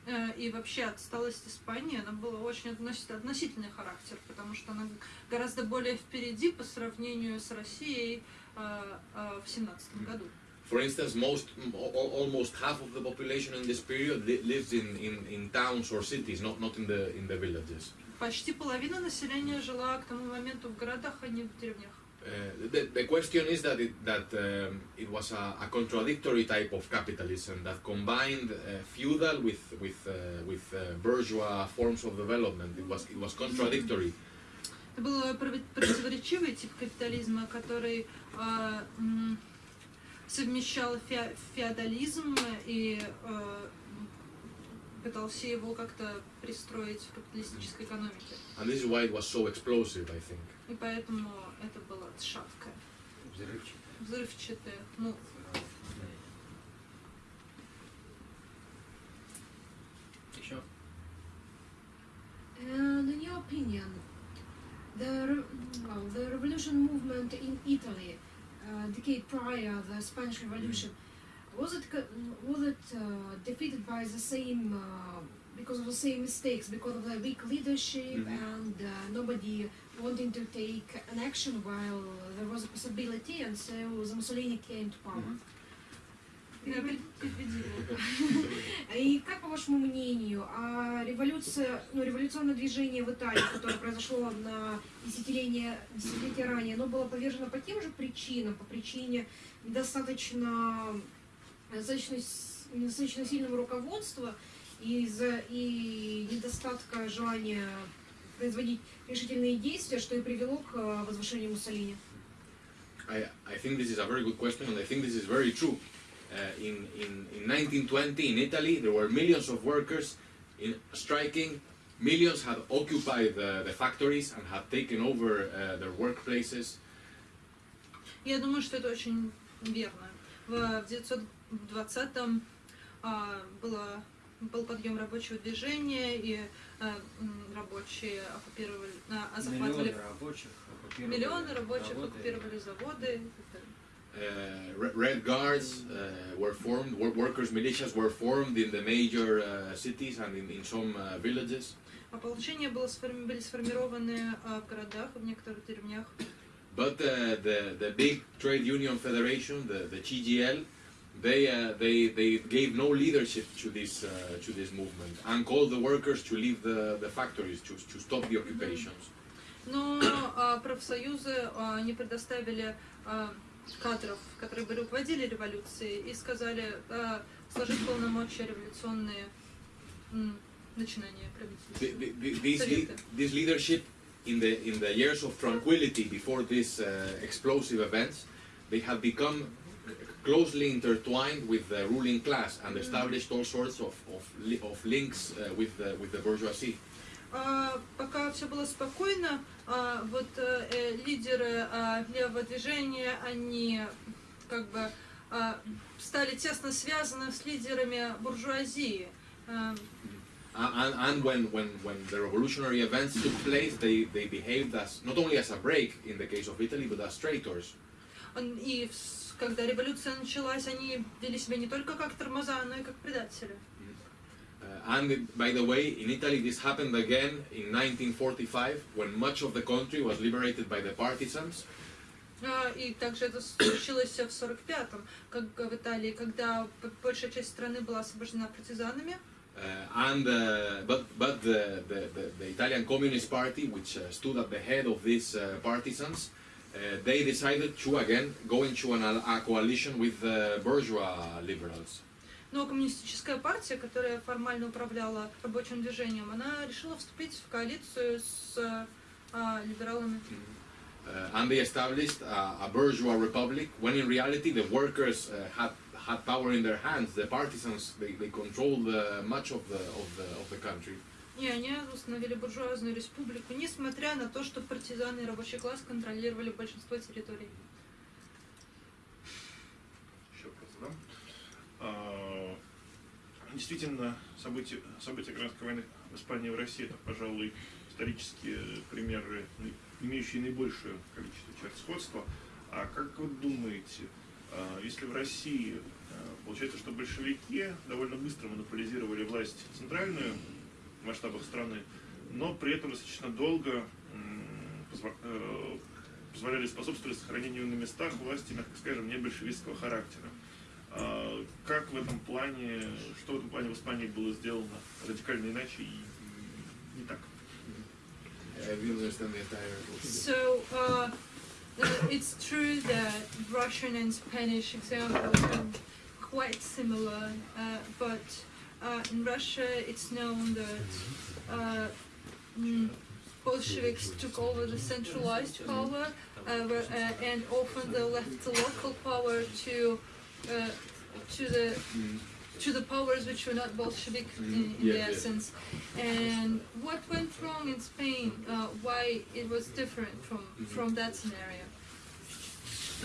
Э, И вообще отсталость Испании, она была очень относ- относительный характер, потому что она гораздо более впереди по сравнению с Россией в семнадцатом году. For instance, most, m- al- almost half of the population in this period li- lives in, in, in towns or cities, not, not in, the, in the villages. Почти половина населения жила к тому моменту в городах, а не в деревнях. Uh, the, the question is that it, that um, it was a, a contradictory type of capitalism that combined uh, feudal with with uh, with uh, bourgeois forms of development. It was it was contradictory. Это был против- противоречивый тип капитализма, который э, совмещал фе- феодализм и э, пытался его как-то пристроить в капиталистической экономике. And this is why it was so explosive, I think. И поэтому это было шаткое, взрывчатое. Ну, Еще? And in your opinion, The, well, the revolution movement in Italy, uh, decade prior the Spanish Revolution, was it was it uh, defeated by the same uh, because of the same mistakes, because of the weak leadership mm -hmm. and uh, nobody wanting to take an action while there was a possibility, and so Mussolini came to power. Mm -hmm. И как, по вашему мнению, а революция, ну, революционное движение в Италии, которое произошло на десятилетие, десятилетия ранее, оно было повержено по тем же причинам, по причине недостаточно, с- недостаточно сильного руководства и, из-за, и недостатка желания производить решительные действия, что и привело к э, возвышению Муссолини. I, I think this is a very good question, and I think this is very true. Uh, in, in, in 1920 in Italy, there were millions of workers in striking. Millions had occupied the, the factories and had taken over uh, their workplaces. Я думаю, что это очень верно. В 1920-м а, было, был подъем рабочего движения, и а, рабочие оккупировали, а, захватывали Миллионы рабочих оккупировали миллионы рабочих, заводы. оккупировали заводы. Uh, Re- Red Guards uh, were formed, wor- workers' militias were formed in the major uh, cities and in, in some uh, villages. Ополчения было сформи- были сформированы а, в городах, в некоторых деревнях. But uh, the, the big trade union federation, the, the GGL, they, uh, they, they gave no leadership to this, uh, to this movement and called the workers to leave the, the factories, to, to stop the occupations. Но а, профсоюзы а, не предоставили а, кадров, которые бы руководили революцией, и сказали а, сложить полномочия революционные начинания правительства. this, leadership in the, in the years of tranquility before these uh, explosive events, they had become closely intertwined with the ruling class and established all sorts of, of, of links uh, with, the, with the bourgeoisie. А, пока все было спокойно, а, вот э, э, лидеры а, левого движения, они как бы стали тесно связаны с лидерами буржуазии. And and when, when, when the revolutionary events took place, they, they behaved as not only as a break in the case of Italy, but as traitors. и когда революция началась, они вели себя не только как тормоза, но и как предатели. Uh, and it- by the way, in Italy, this happened again in 1945, when much of the country was liberated by the partisans. А, И также это случилось в 45-м, как в Италии, когда п- большая часть страны была освобождена партизанами. Uh, and uh, but but the, the, the, the Italian Communist Party, which uh, stood at the head of these uh, partisans, uh, they decided to again go into an, a coalition with the bourgeois liberals. Но коммунистическая партия, которая формально управляла рабочим движением, она решила вступить в коалицию с а, либералами. Uh, and they established a, a bourgeois republic when in reality the workers uh, had had power in their hands. The partisans they, they controlled uh, much of the of the of the country. И они установили буржуазную республику, несмотря на то, что партизаны и рабочий класс контролировали большинство территорий. Еще вопрос задам. А, Действительно, события, события гражданской войны в Испании и в России это, пожалуй, исторические примеры, имеющие наибольшее количество черт сходства. А как вы думаете, а, если в России а, получается, что большевики довольно быстро монополизировали власть центральную в масштабах страны, но при этом достаточно долго э, позволяли способствовать сохранению на местах власти, мягко скажем, не большевистского характера. А, Как в этом плане, что в этом плане в Испании было сделано радикально иначе и м, не так? I didn't understand the entire question. So, uh, uh, it's true that Russian and Spanish examples are quite similar, uh, but uh, in Russia it's known that uh, mm, Bolsheviks took over the centralized power, uh, where- uh, and often they left the local power to uh, to the to the powers which were not Bolshevik in, in Yes, the yes. essence. And what went wrong in Spain? Uh, why it was different from from that scenario?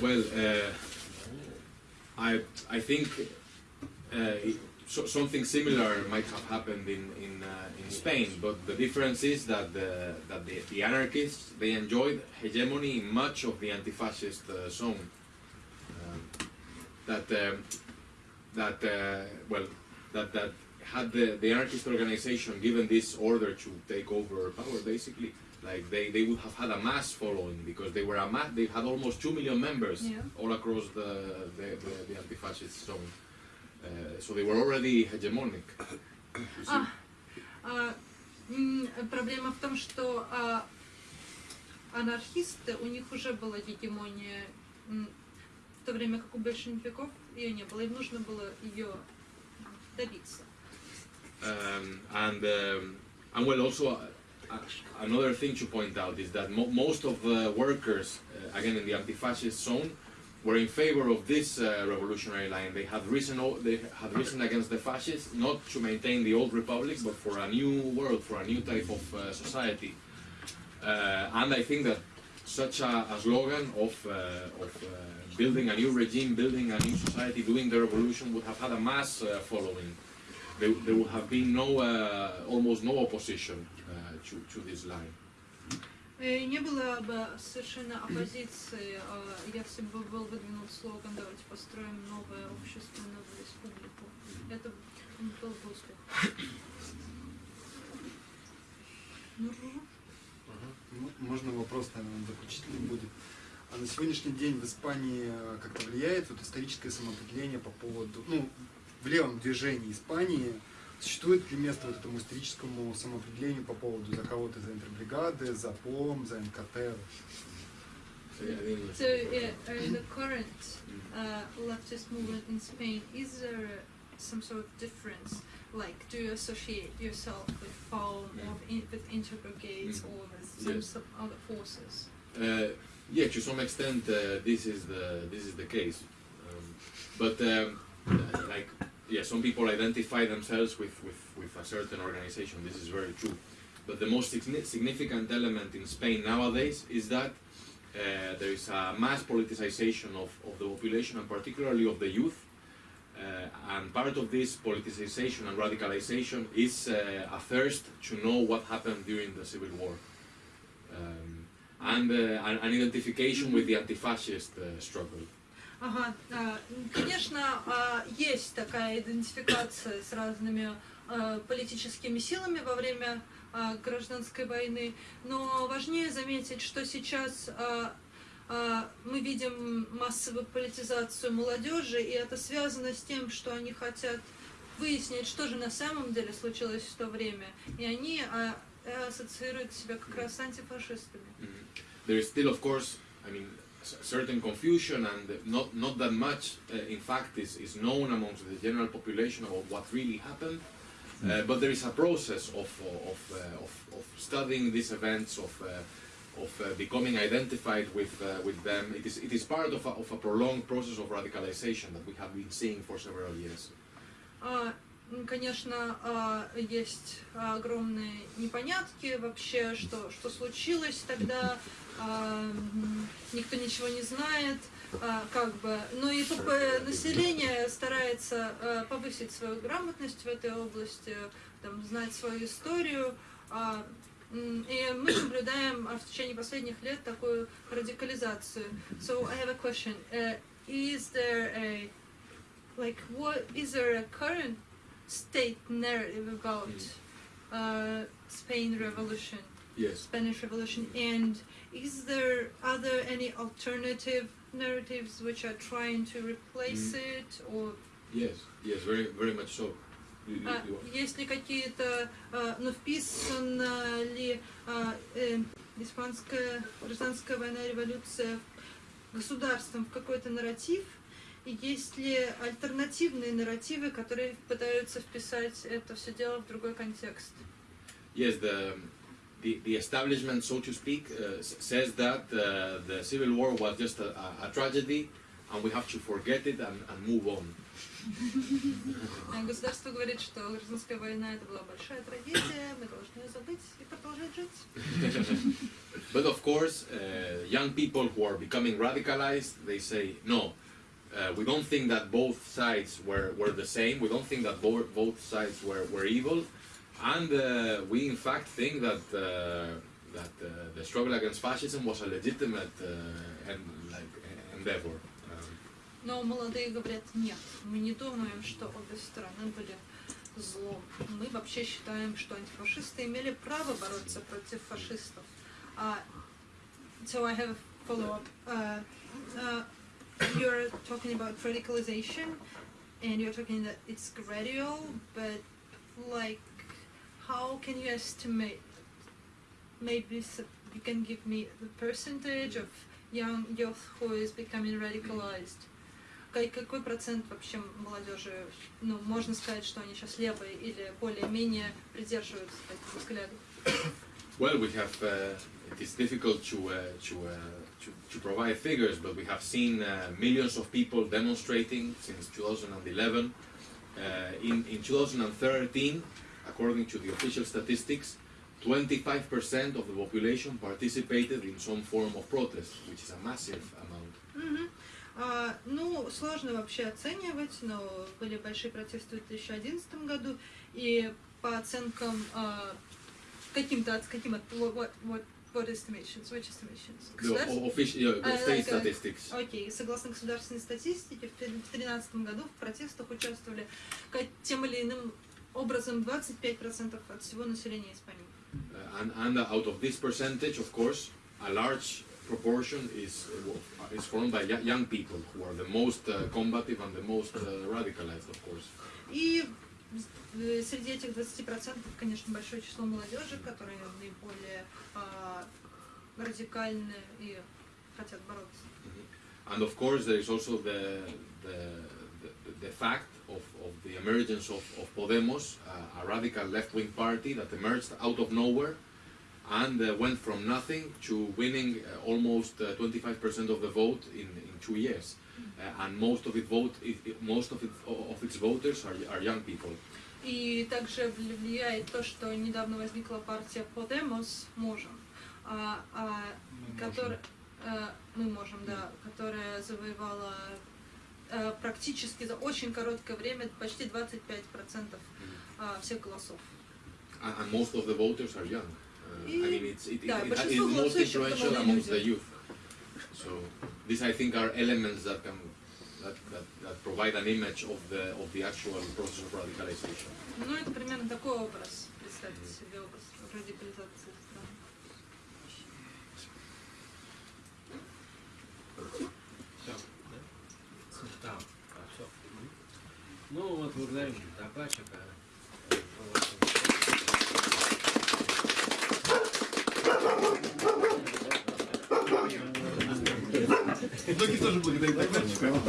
Well, uh, I I think uh, it- so, something similar might have happened in in, uh, in Spain, but the difference is that the that the, the anarchists they enjoyed hegemony in much of the anti-fascist uh, zone Um, that um, that uh, well that that had the, the anarchist organization given this order to take over power basically like they, they would have had a mass following because they were a mass they had almost two million members Yeah. all across the the, the, the anti-fascist zone uh, so they were already hegemonic you see. А, а, м, проблема в том, что а, анархисты, у них уже была гегемония, м, в то время как у большевиков ее не было, им нужно было ее добиться. um, and um, and well also uh, uh, another thing to point out is that mo- most of the workers uh, again in the anti-fascist zone were in favor of this uh, revolutionary line they had risen o- they had risen against the fascists not to maintain the old republic but for a new world for a new type of uh, society uh, and I think that such a, a slogan of, uh, of uh, building a new regime, building a new society, doing the revolution would have had a mass uh, following. There, there would have been no, uh, almost no opposition uh, to, to this line. И не было бы совершенно оппозиции, а, если бы был выдвинут слоган «Давайте построим новое общество, новую республику». Это был бы успех. Ну, Можно вопрос, наверное, заключительный будет. А на сегодняшний день в Испании э, как-то влияет вот историческое самоопределение по поводу, ну, в левом движении Испании существует ли место вот этому историческому самоопределению по поводу за кого ты за интербригады, за ПОМ, за НКТ? So, uh, in the current uh, leftist movement in Spain, is there some sort of difference? Like, do you associate yourself with FAUM or with interbrigades Mm. or with some, Yes. some other forces? Uh, yeah, to some extent, uh, this is the this is the case. Um, but um, uh, like, yeah, some people identify themselves with, with, with a certain organization. This is very true. But the most significant element in Spain nowadays is that uh, there is a mass politicization of, of the population and particularly of the youth. Uh, and part of this politicization and radicalization is uh, a thirst to know what happened during the Civil War. Um, and uh, an, identification with the anti-fascist uh, struggle. Ага, конечно, а, есть такая идентификация с разными а, политическими силами во время а, гражданской войны, но важнее заметить, что сейчас мы видим массовую политизацию молодежи, и это связано с тем, что они хотят выяснить, что же на самом деле случилось в то время, и они а, ассоциируют себя как раз с антифашистами. There is still, of course, I mean, c- certain confusion and not not that much, uh, in fact, is, is known amongst the general population about what really happened. Uh, but there is a process of of, uh, of, of studying these events, of uh, of uh, becoming identified with uh, with them. It is it is part of a, of a prolonged process of radicalization that we have been seeing for several years. М, Конечно, а, есть огромные непонятки вообще, что, что случилось тогда, а, никто ничего не знает, а, как бы, но и поп- население старается повысить свою грамотность в этой области, там, знать свою историю, и мы наблюдаем в течение последних лет такую радикализацию. So I have a question. Uh, is there a like what is there a current state narrative about uh, Spain Revolution, Yes. Spanish Revolution, and is there are there any alternative narratives which are trying to replace it, or Yes. Yes. Very very much so. You- you- а, you- есть ли какие-то, а, ну, вписана ли а, э, испанская гражданская война, революция государством в какой-то нарратив, и есть ли альтернативные нарративы, которые пытаются вписать это все дело в другой контекст? Yes, the, the, the establishment, so to speak, uh, says that uh, the civil war was just a, a, a tragedy and we have to forget it and, and move on. [LAUGHS] А Государство говорит, что гражданская война это была большая трагедия, мы должны ее забыть и продолжать жить. [LAUGHS] But of course, uh, young people who are becoming radicalized, they say, no, uh, we don't think that both sides were, were the same. We don't think that bo- both sides were, were evil. And uh, we in fact think that, uh, that uh, the struggle against fascism was a legitimate uh, and, like, endeavor. Um, Но молодые говорят, нет, мы не думаем, что обе стороны были злом. Мы вообще считаем, что антифашисты имели право бороться против фашистов. А, so I have a follow-up. Uh, uh, you're talking about radicalization, and you're talking that it's gradual, but like, how can you estimate? Maybe s- you can give me the percentage of young youth who is becoming radicalized. Ка- Какой процент вообще молодежи, ну, можно сказать, что они сейчас левые или более-менее придерживаются таких взглядов? Well, we have. Uh, it is difficult to, uh, to, uh, to to provide figures, but we have seen uh, millions of people demonstrating since 2011. Uh, in in 2013, according to the official statistics, 25% of the population participated in some form of protest, which is a massive amount. Мгм. А, ну, сложно вообще оценивать, но были большие протесты в 2011 году, и по оценкам а, каким-то, от- каким от, what, estimations, which estimations? Official, yeah, А, state uh, statistics. Окей, согласно государственной статистике, в 2013 году в протестах участвовали тем или иным образом 25% от всего населения Испании. Uh, and, and out of this percentage, of course, a large proportion is uh, is formed by yo- young people who are the most uh, combative and the most uh, radicalized, of course. И э, среди этих 20%, конечно, большое число молодежи, которые наиболее а, радикальны и хотят бороться. And of course, there is also the the, the, the fact of, of the emergence of, of Podemos, uh, a radical left-wing party that emerged out of nowhere and uh, went from nothing to winning uh, almost uh, 25% of the vote in, in two years. Uh, and most of it vote, it, it- most of, it, of its voters are, are young people. И также вли- влияет то, что недавно возникла партия Podemos, можем, а, а, которая, э, мы можем, да, которая завоевала э, практически за очень короткое время почти 25% а, всех голосов. And, and most of the voters are young. Uh, I mean, it's, it, it, Да, it, it большинство is most голосующих influential молодые amongst the люди. youth. So these, I think, are elements that can that, that, that provide an image of the of the actual process of radicalization. Ну, это примерно такой образ, представьте себе образ радикализации страны. Да, все. Ну вот благодарим докладчика. Ноги тоже благодаря Дагмарчику.